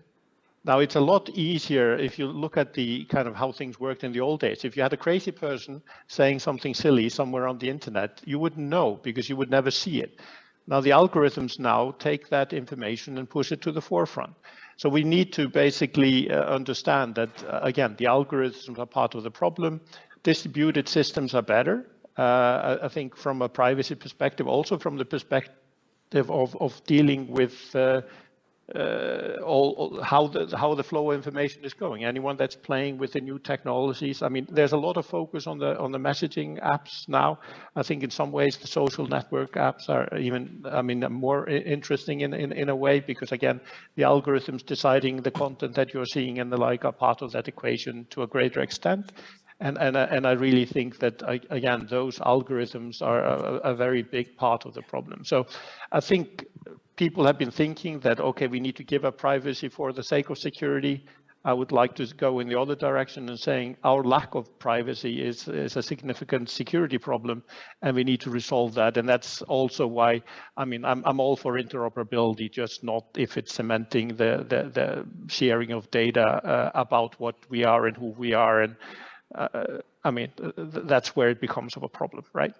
Now it's a lot easier if you look at the kind of how things worked in the old days. If you had a crazy person saying something silly somewhere on the internet, you wouldn't know because you would never see it. Now the algorithms now take that information and push it to the forefront. So we need to basically uh, understand that, uh, again, the algorithms are part of the problem. Distributed systems are better, uh, I think from a privacy perspective, also from the perspective of, of dealing with uh, uh, all, all, how the how the flow of information is going. Anyone that's playing with the new technologies. I mean, there's a lot of focus on the on the messaging apps now. I think in some ways the social network apps are even, I mean, more interesting in in, in a way because again, the algorithms deciding the content that you're seeing and the like are part of that equation to a greater extent. And, and, and I really think that, again, those algorithms are a, a, very big part of the problem. So I think people have been thinking that, okay, we need to give up privacy for the sake of security. I would like to go in the other direction and saying our lack of privacy is, is a significant security problem and we need to resolve that. And that's also why, I mean, I'm, I'm all for interoperability, just not if it's cementing the, the, the sharing of data uh, about what we are and who we are. And uh, I mean, that's where it becomes of a problem, right?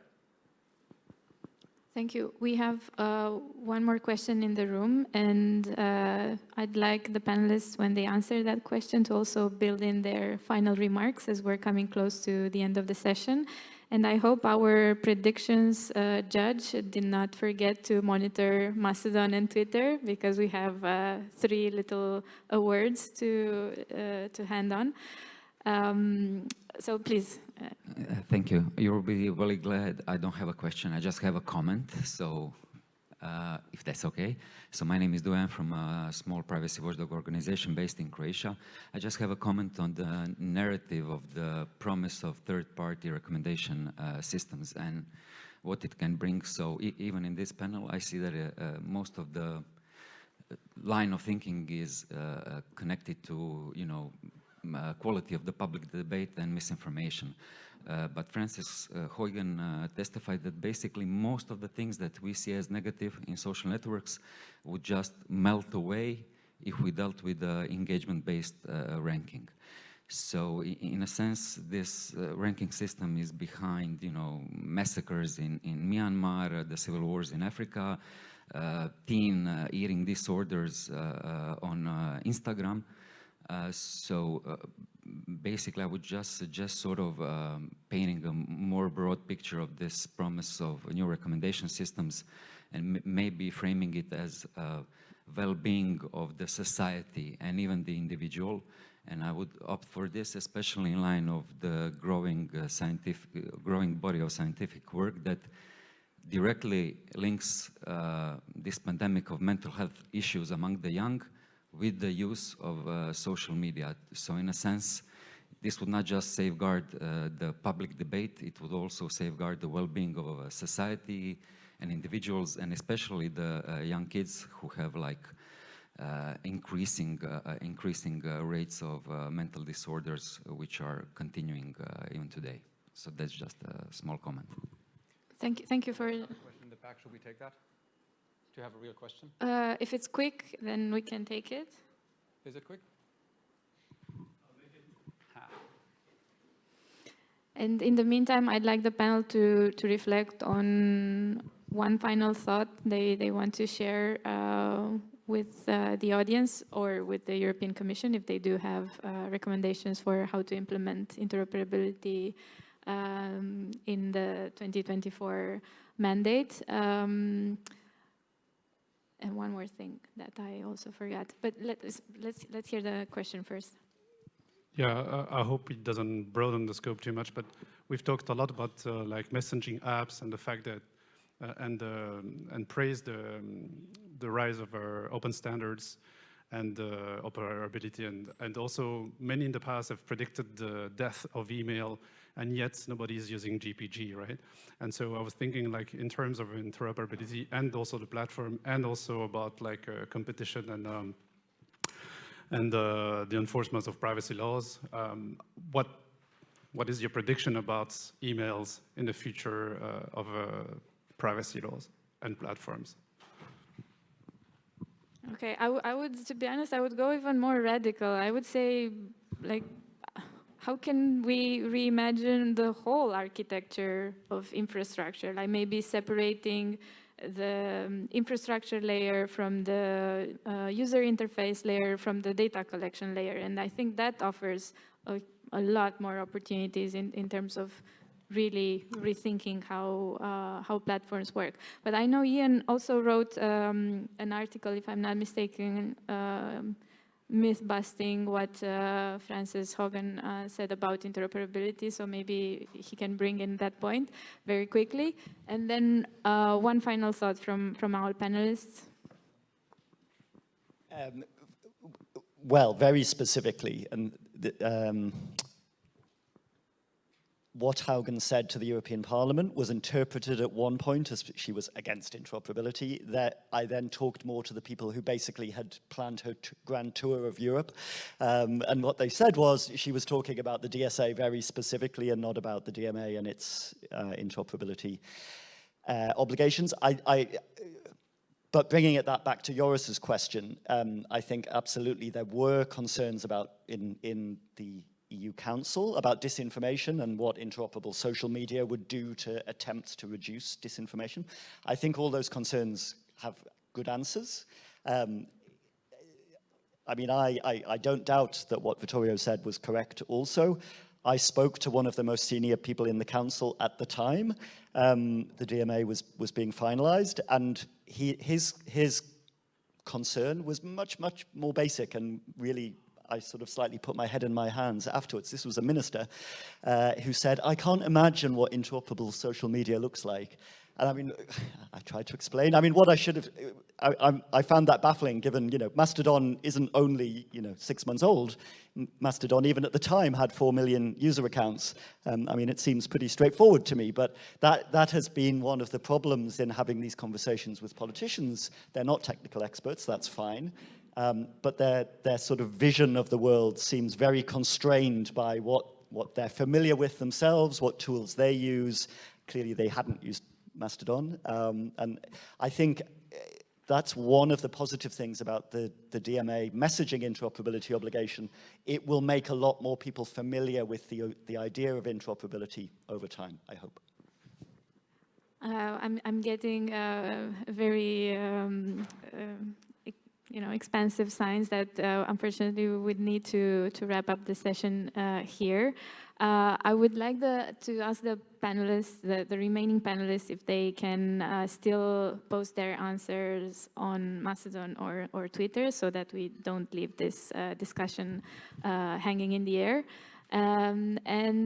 Thank you. We have uh, one more question in the room, and uh, I'd like the panelists, when they answer that question, to also build in their final remarks as we're coming close to the end of the session. And I hope our predictions uh, judge did not forget to monitor Mastodon and Twitter, because we have uh, three little awards to, uh, to hand on. Um, so please. Uh, thank you. You'll be really glad I don't have a question. I just have a comment. So uh, if that's okay. So my name is Duan from a small privacy watchdog organization based in Croatia. I just have a comment on the narrative of the promise of third-party recommendation uh, systems and what it can bring. So e even in this panel, I see that uh, uh most of the line of thinking is uh, connected to, you know, uh, quality of the public debate and misinformation. Uh, but Frances uh, uh, testified that basically most of the things that we see as negative in social networks would just melt away if we dealt with engagement-based uh, ranking. So in a sense, this uh, ranking system is behind, you know, massacres in, in Myanmar, the civil wars in Africa, teen eating disorders on Instagram. Uh, so uh, basically, I would just suggest sort of um, painting a more broad picture of this promise of new recommendation systems and maybe framing it as well-being of the society and even the individual. And I would opt for this, especially in line of the growing uh, scientific, uh, growing body of scientific work that directly links uh, this pandemic of mental health issues among the young with the use of uh, social media. So in a sense, this would not just safeguard uh, the public debate, it would also safeguard the well-being of uh, society and individuals, and especially the uh, young kids who have like uh, increasing uh, increasing rates of mental disorders, which are continuing even today. So that's just a small comment. Thank you. Thank you for. Question in the back. Should we take that? Do you have a real question? Uh, if it's quick, then we can take it. Is it quick? And in the meantime, I'd like the panel to, to reflect on one final thought they, they want to share uh, with uh, the audience or with the European Commission if they do have uh, recommendations for how to implement interoperability um, in the 2024 mandate. Um, and one more thing that I also forgot, but let's let's let's hear the question first. Yeah, I hope it doesn't broaden the scope too much, but we've talked a lot about uh, like messaging apps and the fact that uh, and uh, and praise the um, the rise of our open standards and uh, operability and and also many in the past have predicted the death of email and yet nobody is using GPG, right? And so I was thinking like in terms of interoperability and also the platform and also about like uh, competition and um, and uh, the enforcement of privacy laws. Um, what what is your prediction about emails in the future uh, of uh, privacy laws and platforms? Okay, I, I would, to be honest, I would go even more radical. I would say, like, how can we reimagine the whole architecture of infrastructure, like maybe separating the um, infrastructure layer from the uh, user interface layer from the data collection layer. And I think that offers a, a lot more opportunities in, in terms of really rethinking how uh, how platforms work. But I know Ian also wrote um, an article, if I'm not mistaken, um, myth busting what uh, Frances Haugen uh, said about interoperability. So maybe he can bring in that point very quickly. And then uh, one final thought from from our panelists. Um, well, very specifically, and the, um, what Haugen said to the European Parliament was interpreted at one point as she was against interoperability. That I then talked more to the people who basically had planned her grand tour of Europe. Um, and what they said was she was talking about the DSA very specifically and not about the DMA and its uh, interoperability uh, obligations. I, I, but bringing it that back to Joris's question, um, I think absolutely there were concerns about in, in the EU Council about disinformation and what interoperable social media would do to attempts to reduce disinformation. I think all those concerns have good answers. Um, I mean, I, I, I, don't doubt that what Vittorio said was correct also. I spoke to one of the most senior people in the council at the time. Um, the DMA was, was being finalized and he, his, his concern was much, much more basic and really I sort of slightly put my head in my hands afterwards. This was a minister uh, who said, I can't imagine what interoperable social media looks like. And I mean, (sighs) I tried to explain. I mean, what I should have, I, I, I, found that baffling given, you know, Mastodon isn't only, you know, six months old. Mastodon, even at the time, had 4 million user accounts. Um, I mean, it seems pretty straightforward to me, but that, that has been one of the problems in having these conversations with politicians. They're not technical experts, that's fine. Um, but their, their sort of vision of the world seems very constrained by what, what they're familiar with themselves, what tools they use. Clearly, they hadn't used Mastodon. Um, and I think eh, that's one of the positive things about the, the DMA messaging interoperability obligation. It will make a lot more people familiar with the, the idea of interoperability over time, I hope. Uh, I'm, I'm getting uh, very um, uh, you know, expansive signs that uh, unfortunately we would need to, to wrap up the session uh, here. Uh, I would like the, to ask the panelists, the, the remaining panelists, if they can uh, still post their answers on Mastodon or, or Twitter so that we don't leave this uh, discussion uh, hanging in the air. Um, and